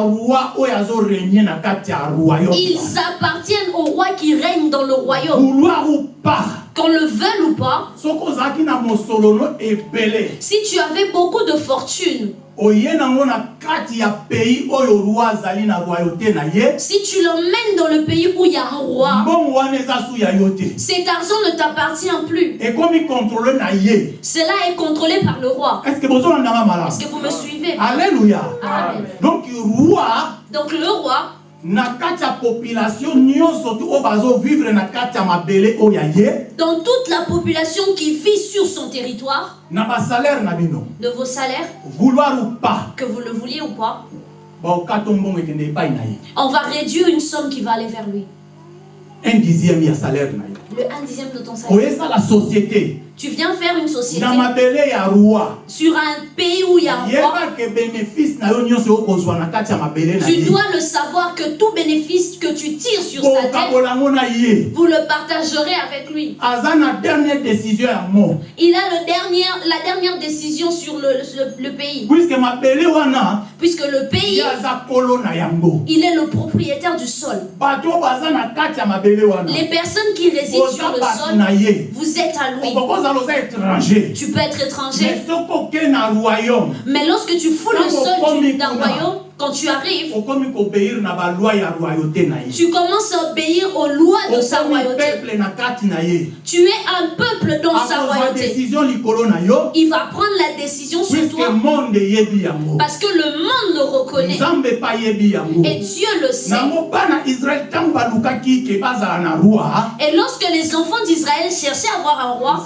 royaume ils appartiennent au roi qui règne dans le royaume. vouloir ou pas Qu'on le veuille ou pas, si tu avais beaucoup de fortune, Si tu l'emmènes dans le pays où il y a un roi, cet argent ne t'appartient plus. Cela est contrôlé par le roi. Est-ce que vous me suivez? Alleluya Amen. Donc le roi, na kati ya population nyonso tu oyo bazovivre na kati ya mabele oyo ya ye dans toute la population qui vit sur son territoire, na basalaire na bino. de vos salaires, vouloir ou pas. que vous le vouliez ou pas, baokata mbongo ekende epai na ye. on va réduire une somme qui va aller vers lui. un dixième ya salaire na ye. Le 1 dixième de ton salaire. oyesala société Tu viens faire une société sur un pays où il y a un roi. Tu dois le savoir que tout bénéfice que tu tires sur sa tête, vous le partagerez avec lui. Il a le dernier, la dernière décision sur le, le- le pays. Puisque le pays, il est le propriétaire du sol. Les personnes qui résident sur le sol, vous êtes à lui. Tu peux être mais étranger, mais lorsque tu fous le sol d'un royaume, quand tu arrives, tu commences à obéir aux lois de sa royauté. Tu es un peuple dans sa royauté. Il va prendre la décision sur toi. parce que le monde le reconnaît. Et Dieu le sait. Et lorsque les enfants d'Israël cherchaient à avoir un roi,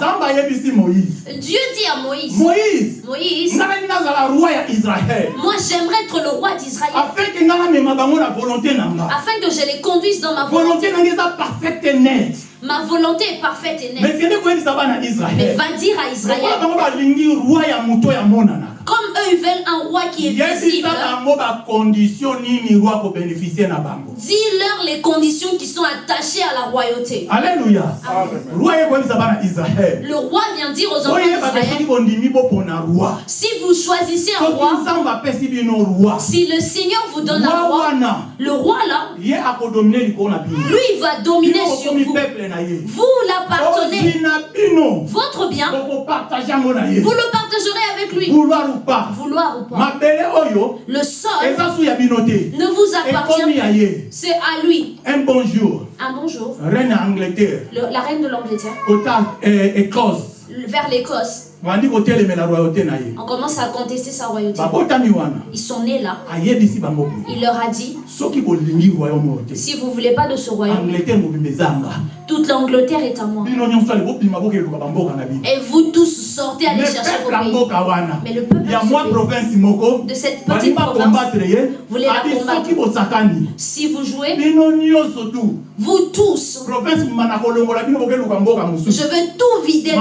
Dieu dit à Moïse, moïse Moïse, moi j'aimerais être le roi d'Israël. Afin que je les conduise dans ma volonté. Ma volonté est parfaite et mais nette. Mais va dire à Israël, comme eux ils veulent un roi qui est visible, dis-leur les conditions qui sont attachées à la royauté. israele Le roi vient dire aux enfants d'Israël, si vous choisissez un roi, si le Seigneur vous donne un roi le roi là, lui il va dominer sur vous. Vous l'appartenez. Votre bien, vous le avec lui. vouloir ou pas Vouloir ou pas. Le sol ne vous appartient pas. C'est à lui. un bon jour Un bonjour. reine ya angleterre Le- la reine de l'Angleterre, écosse vers l'Écosse, on commence à contester sa royauté. Ils sont nés là. Il leur a dit si vous voulez pas de ce royaume, toute l'Angleterre est à moi. Et vous tous sortez aller mais chercher vos pays. Mais le peuple de de cette petite province, ye. Voulez la combattre. si vous jouez, vous tous, je veux tout vider de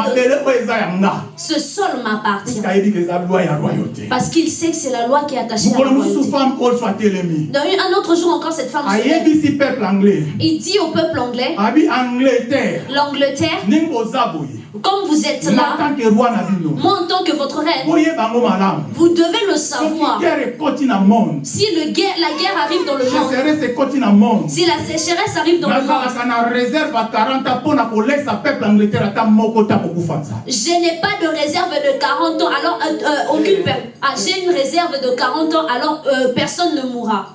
ce sol m'appartient. Parce qu'il sait que c'est la loi qui est attachée à la royauté. Dans un autre jour encore, cette femme se Il dit au peuple anglais, l'Angleterre, comme vous êtes là, moi en tant que votre reine, vous devez le savoir. Si le guerre, la guerre arrive dans le monde, si la sécheresse arrive dans le monde, nazalaka na réserve ya 40 ans mpo na kolesa peuple angleterre ata moko ta kokufa nzala je n'ai pas de réserve de 40 ans, alors euh, euh, aucune per- ah, j'ai une réserve de 40 ans, alors euh, personne ne mourra.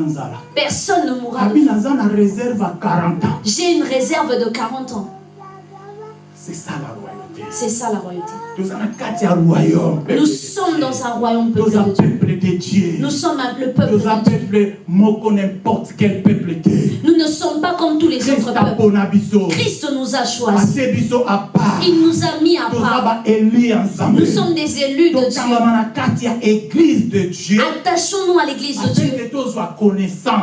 Nzala Personne ne mourra. abi naza na réserve ya 40 ans J'ai une réserve de 40 ans. c'est ça la royauté C'est ça la royauté. Nous sommes dans un royaume peuple de dieu Nous sommes un- le peuple de Dieu. Nous ne sommes pas comme tous les autres peuples. Christ nous a choisis. Il nous a mis à part. Nous sommes des élus de Dieu. Attachons-nous à l'église de Dieu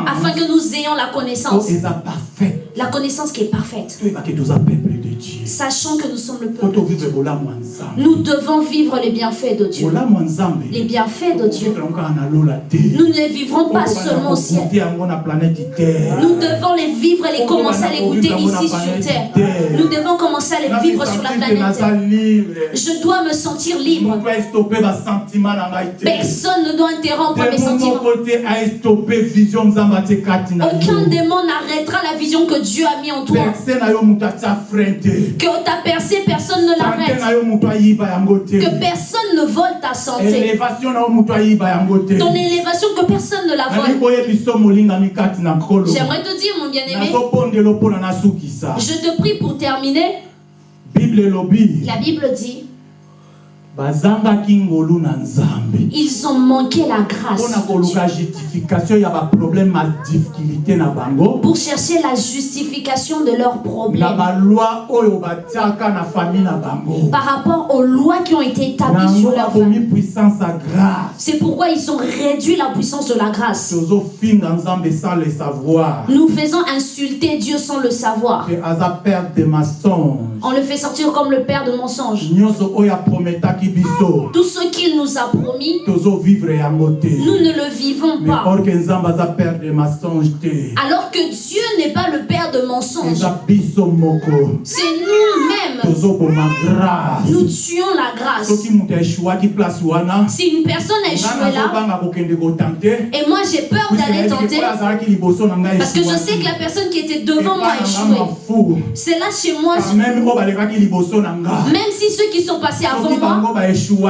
afin que nous ayons la connaissance. La connaissance qui est parfaite. Sachant que nous sommes le peuple. Nous devons vivre les bienfaits de Dieu. Les bienfaits de Dieu. Nous ne les vivrons pas seulement au ciel. Nous devons les vivre et les commencer à les goûter ici sur terre. Nous devons commencer à les vivre sur la planète terre. Je dois me sentir libre. Personne ne doit interrompre mes sentiments. Aucun démon n'arrêtera la vision que Dieu a mis en toi. Que ta percée, personne ne l'arrête. Que personne ne vole ta santé. Ton élévation, que personne ne la vole. J'aimerais te dire, mon bien-aimé, je te prie pour terminer. La Bible dit, bazangaki ngolu na nzambe ils ont manqué la grâce pour chercher la justification de leurs problèmes. par rapport aux lois qui ont été établies sur leur famille. C'est pourquoi ils ont réduit la puissance de la grâce. Nous faisons insulter Dieu sans le savoir. On le fait sortir comme le père de mensonges. Tout ce qu'il nous a promis, nous ne le vivons pas. Alors que Dieu n'est pas le père de mensonges. C'est nous-mêmes. Nous tuons la grâce. Si une personne a nga échoué là, et moi j'ai peur d'aller tenter, parce que je sais que la personne qui était devant moi a échoué. mafu C'est là chez moi, même si ceux qui sont passés avant moi,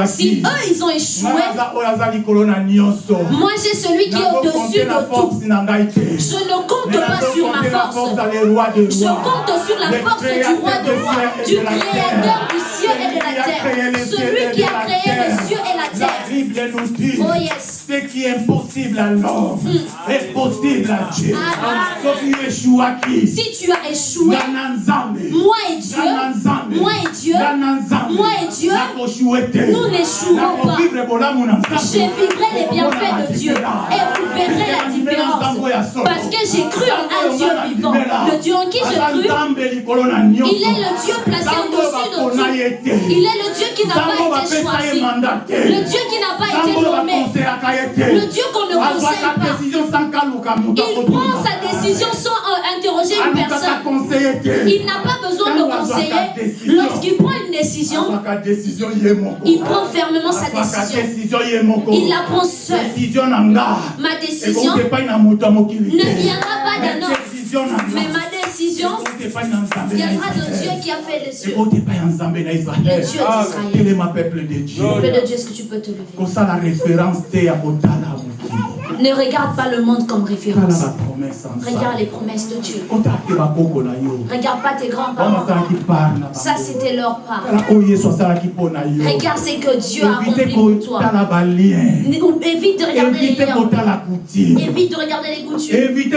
si eux ils ont échoué, moi j'ai celui qui est au-dessus de tout. Je ne compte pas sur ma force. Je compte sur la force du roi de rois, du créateur du ciel et de la terre, celui qui a créé les cieux et la terre. Oh yes. Ce qui est impossible à l'homme est possible à Dieu. Ah. soki eshuwaki Si tu as échoué, nga na nzambe moi et Dieu, moi et Dieu, moi et Dieu, nous n'échouerons pas. Je vivrai les bienfaits de Dieu et vous verrez la différence. Parce que j'ai cru en un Dieu vivant. Le Dieu en qui j'ai cru, il est le Dieu placé au-dessus de tout. Il est le Dieu qui n'a pas été choisi. Le Dieu qui n'a pas été nommé. Le Dieu qu'on ne conseille pas. Il prend sa décision sans euh, interroger une personne. Il n'a pas besoin de conseiller. Lorsqu'il prend une décision, il prend fermement sa décision. Il la prend seul. Ma décision ne viendra pas d'un homme. Mais ma décision viendra de Dieu qui a fait les cieux. Le Dieu d'Israël. Quel est ma peuple de Dieu? Peuple de Dieu, est-ce que tu peux te lever? Ne regarde pas le monde comme référence. Regarde les promesses de Dieu. Regarde pas tes grands-parents. Ça, c'était leur part. yo Regarde ce que Dieu a accompli pour toi. Évite de regarder les liens. Évite de regarder les coutumes. évite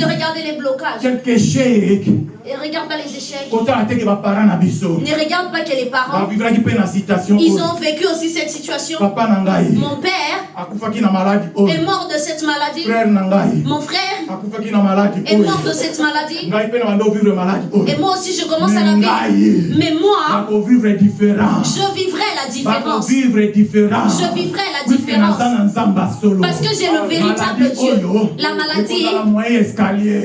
de regarder les blocages. quelque échec Et regarde pas les échecs. Ne regarde pas que les parents, ils ont vécu aussi cette situation. Mon père est mort de cette maladie. Mon frère est mort de cette maladie. Et moi aussi, je commence à la vivre. Mais moi, je vivrai la différence. Je vivrai la différence. Parce que j'ai le véritable Dieu. La maladie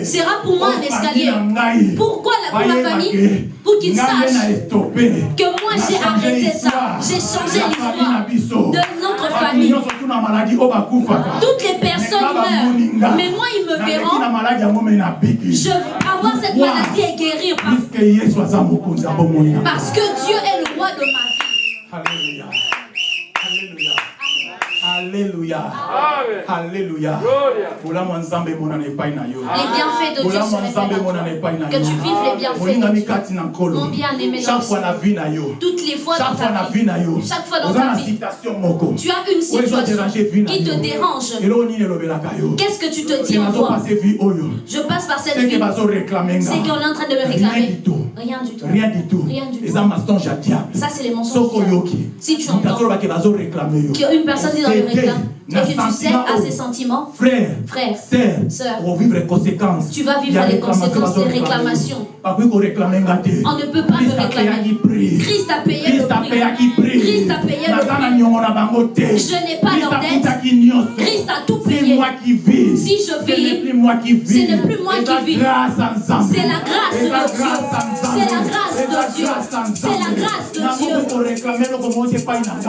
sera pour moi un escalier. ngai Pourquoi la, pour famille Pour qu'ils sachent que moi j'ai arrêté ça. J'ai changé l'histoire de notre famille. oyo bakufaka Toutes les personnes meurent. Mais moi, ils me verront. Je veux avoir cette maladie et guérir parce que Dieu est le roi de ma vie. Alléluia. Alléluia. Alléluia. bolamu ya nzambe emonana epai na yo. Les bienfaits de Dieu bolamu se ya nzambe emonana epai na toi. Que tu vives les bienfaits de molingami Dieu. kati na nkolo. Mon bien-aimé dans chaque fois na vie na yo. Toutes les fois dans chaque fois na ta vie na yo. Chaque fois dans oza ta na vie, citation moko. Tu as une situation qui te yo. dérange. eloko nini elobelaka yo? Qu'est-ce que tu te dis en toi? Je passe par cette vie. C'est qu'on est en train de me rien réclamer. du tout. Rien du tout. rien du tout. Rien du tout. eza mensonge ya diable. Ça, c'est les mensonges. Si tu entends yo. Qu'une personne dit dans le C'était réclame et que tu sais à oyo. ses sentiments, frère frère, sœur Sœur. ovivre les conséquences Tu vas vivre les conséquences des réclamations. On ne peut pas me réclamer. Christ a payé le prix. Christ a payé le prix. Je n'ai pas leur dette. Christ a tout c'est payé. moi qui vis Si je ce vis, n'est plus moi qui vis ce n'est plus moi qui vis. grâce ensemble C'est la grâce de Dieu. grâce C'est la grâce de de Dieu. C'est la grâce de Dieu.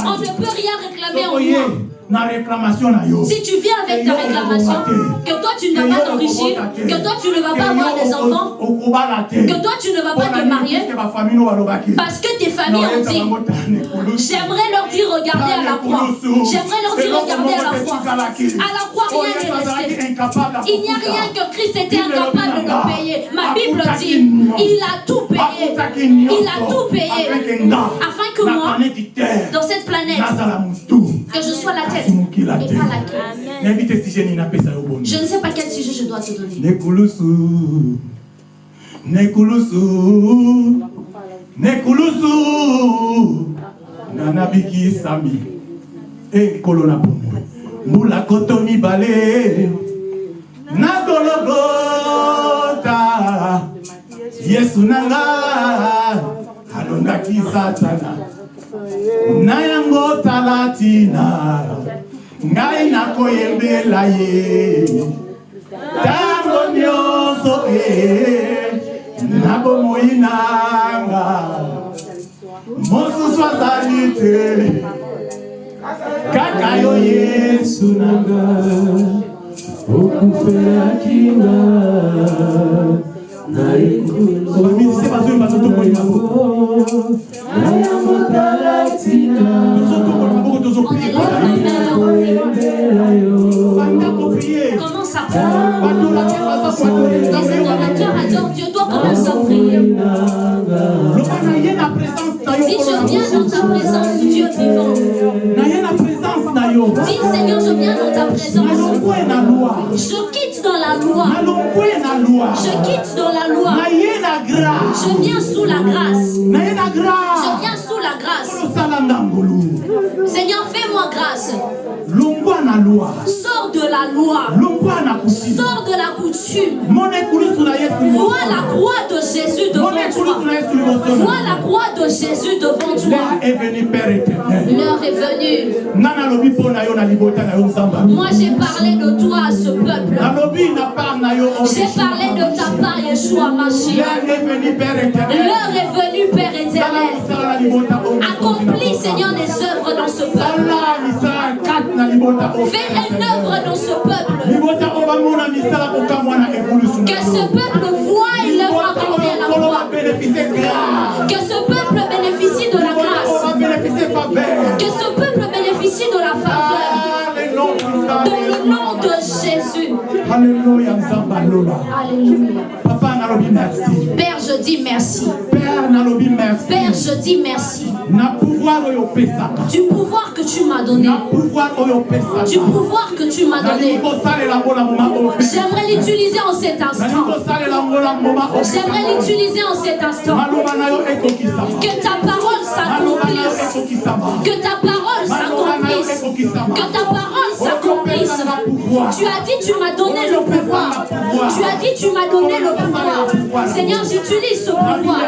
On ne peut rien réclamer en moi. Si tu viens avec ta réclamation, que toi tu ne vas pas t'enrichir, que toi tu ne vas pas avoir des enfants, que toi tu ne vas pas te marier, parce que tes familles ont dit, j'aimerais leur dire regardez à la croix, j'aimerais leur dire regardez à la croix, à la croix rien n'est resté. Il n'y a rien que Christ était incapable de payer. Ma Bible dit, il a tout payé, il a tout payé, afin que moi, dans cette planète, que je sois la tête Je ne sais pas quel sujet je dois te donner. Nekulusu, Nekulusu, Nanabiki Sami, et Kolona Bomo, Mula Koto Mibale, Nagologota, Yesu Nanga, Alondaki Satana, Nayango Talatina, Ngai nakoyembela ye, Tango nyonso e, na bomoi nanga, mosusu azali te, kaka yo Yesu nanga, okufelaki nga, maboko prie à prier. Les adorateurs adorent Dieu. Toi, commence à prier. je viens dans ta présence, Dieu vivant. Dis, Seigneur, je viens dans ta présence. Je quitte dans la loi. Je quitte dans la loi. Je viens sous la grâce. Je viens sous la grâce. Seigneur, fais-moi grâce. Sors de la loi. Sors de la coutume. Vois la croix de Jésus Vois la croix de Jésus devant toi. l'heure est venu père éternel L'heure est venue. Moi, j'ai parlé de toi à ce peuple. J'ai parlé de ta part, Yeshua Mashiach. l'heure est venu père éternel L'heure est venue, Père éternel. Accomplis, Seigneur, des œuvres dans ce peuple. Fais une œuvre dans ce peuple. Que ce peuple voie l'œuvre accomplie Que ce peuple bénéficie de la grâce. Que ce peuple bénéficie de la faveur. Dans le nom de Jésus. Alléluia papa nalobi merci Père, je dis merci. père nalobi merci Père, je dis merci. na pouvoir oyo opesaka Du pouvoir que tu m'as donné. na pouvoir oyo opesaka Du pouvoir que tu m'as donné. J'aimerais l'utiliser en cet instant. J'aimerais l'utiliser en cet instant. Que ta parole s'accomplisse. Que ta parole s'accomplisse. Que ta parole pouvoir Tu as dit, tu m'as donné le pouvoir. Tu as dit, tu m'as donné le pouvoir. Seigneur, j'utilise ce pouvoir.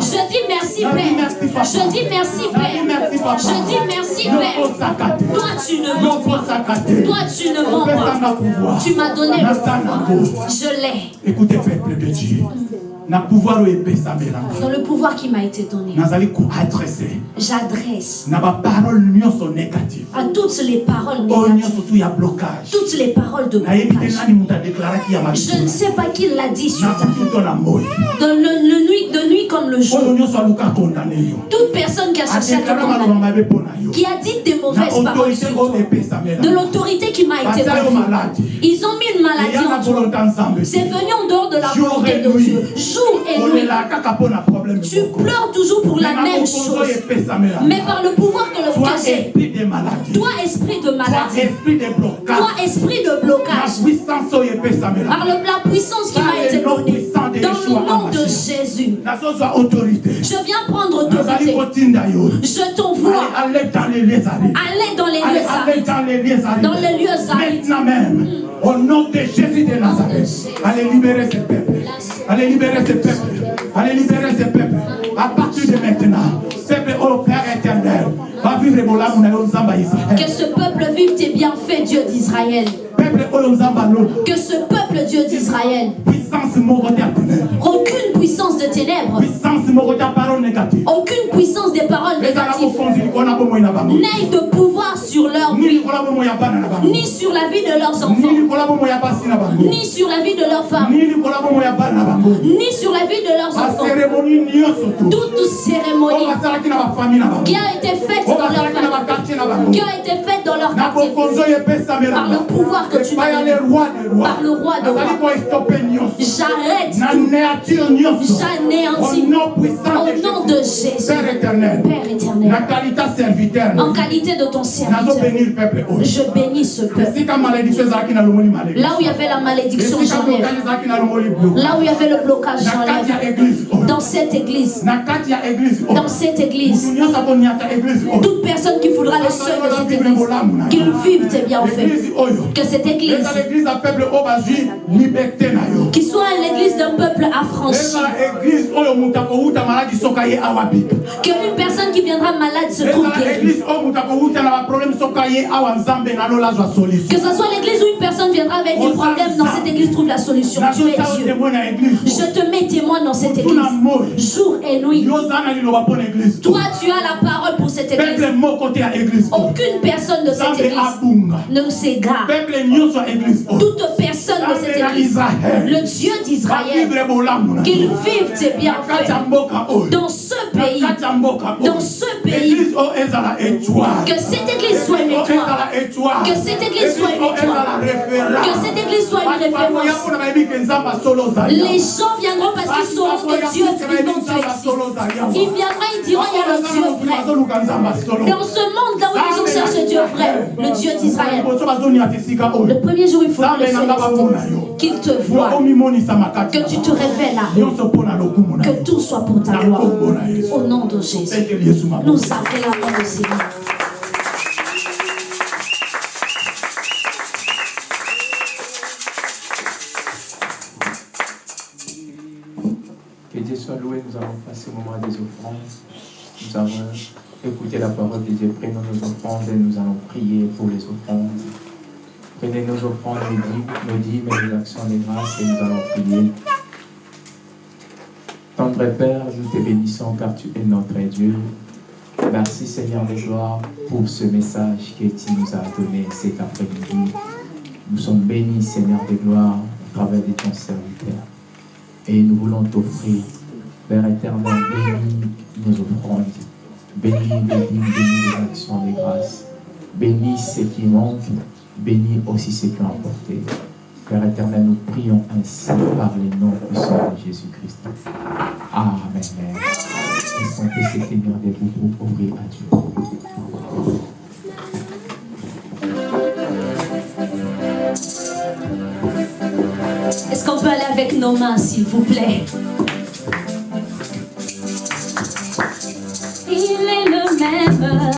Je dis merci, Père. Je dis merci, Père. Je dis merci, Père. Toi, tu ne mens pas. Toi, tu ne mens pas. Tu m'as donné le pouvoir. Je l'ai. écoutez peuple de dieu Dans le pouvoir qui m'a été donné, j'adresse à toutes les paroles oyo négatives, toutes les paroles de blocage. Je ne sais pas qui l'a dit sur ta moi Dans le, le nuit, de nuit comme le jour. yo. Toute personne qui a cherché à te condamner, qui a dit des mauvaises paroles sur toi, de l'autorité qui m'a été maladi Ils ont mis une maladie en toi. C'est venu en dehors de la volonté de. Dieu. Jour et nuit. Tu pleures toujours pour la même chose. Mais par le pouvoir de maladie. Toi esprit de maladie, toi esprit de blocage, par la puissance qui m'a été donnée, dans le nom de Jésus, je viens prendre autorité. Je t'envoie. allez dans les lieux arides Allez dans les lieux allez arides. dans les lieux arides Dans les lieux arides. maintenant même au nom de Jésus de Nazareth allez libérer ce peuple allez libérer ce peuple. Allez libérer ce peuple. À partir de maintenant peuple au Père éternel va vivre Que ce peuple vive tes bienfaits, Dieu d'Israël. Que ce peuple Dieu d'Israël, aucune puissance de ténèbres, aucune puissance des paroles négatives, n'aille de pouvoir sur leur vie, ni sur la vie de leurs enfants, ni sur la vie de leurs femmes, ni sur la vie de leurs enfants. Toute cérémonie qui a été faite dans leur famille, qui a été faite dans leur quartier, par le pouvoir que tu m'as donné, par le roi de rois, j'arrête, j'anéantis. Au nom de Jésus, Père éternel, Père éternel, en qualité de ton serviteur, je bénis ce peuple. Là où il y avait la malédiction, j'enlève. Là où il y avait le blocage, j'enlève. Dans cette église, dans cette église, toute personne qui voudra le seuil de cette église, qu'il vive tes bienfaits. Que cette église, qui soit l'église d'un peuple affranchi, que une personne qui viendra malade se trouve guérie. Que ce soit l'église où une personne viendra avec des problèmes, dans cette église trouve la solution. Tu es Dieu. Je te mets témoin dans cette église, jour et nuit. Toi, tu as la parole pour cette église. Aucune personne de cette église ne s'égare. Toute personne de cette église, le Dieu d'Israël, qu'il vive tes bienfaits dans ce pays, dans ce pays, que cette église soit une étoile, que cette église soit une étoile, que cette église soit une référence. Les gens viendront parce qu'ils sauront que Dieu vivant. Ils viendront, ils diront il y a le Dieu vrai. Dans ce monde là où les gens cherchent Dieu vrai, le Dieu d'Israël. Le premier jour, il faut le féliciter, qu'il te voit, que tu te révèles à que tout soit pour ta gloire. Au nom de Jésus, nous acclamons le Seigneur. Que Dieu soit loué, nous allons passer au moment des offrandes. Nous avons écouté la parole de Dieu, prenons nos offrandes et nous allons prier pour les offrandes. Prenez nos offrandes, nos dîmes, nos et nos actions de grâce et nous allons prier. Tendre Père, nous te bénissons car tu es notre Dieu. Merci Seigneur de gloire pour ce message que tu nous as donné cet après-midi. Nous sommes bénis Seigneur de gloire au travers de ton serviteur. Et nous voulons t'offrir, Père éternel, bénis nos offrandes, bénis dîmes, bénis les actions de grâce, bénis ce qui manque, bénis aussi ce qui ont apporté. Père éternel, nous prions ainsi par les noms puissants de Jésus-Christ. Amen. Est-ce qu'on peut se tenir debout pour ouvrir à Dieu? Est-ce qu'on peut aller avec nos mains, s'il vous plaît? Il est le même.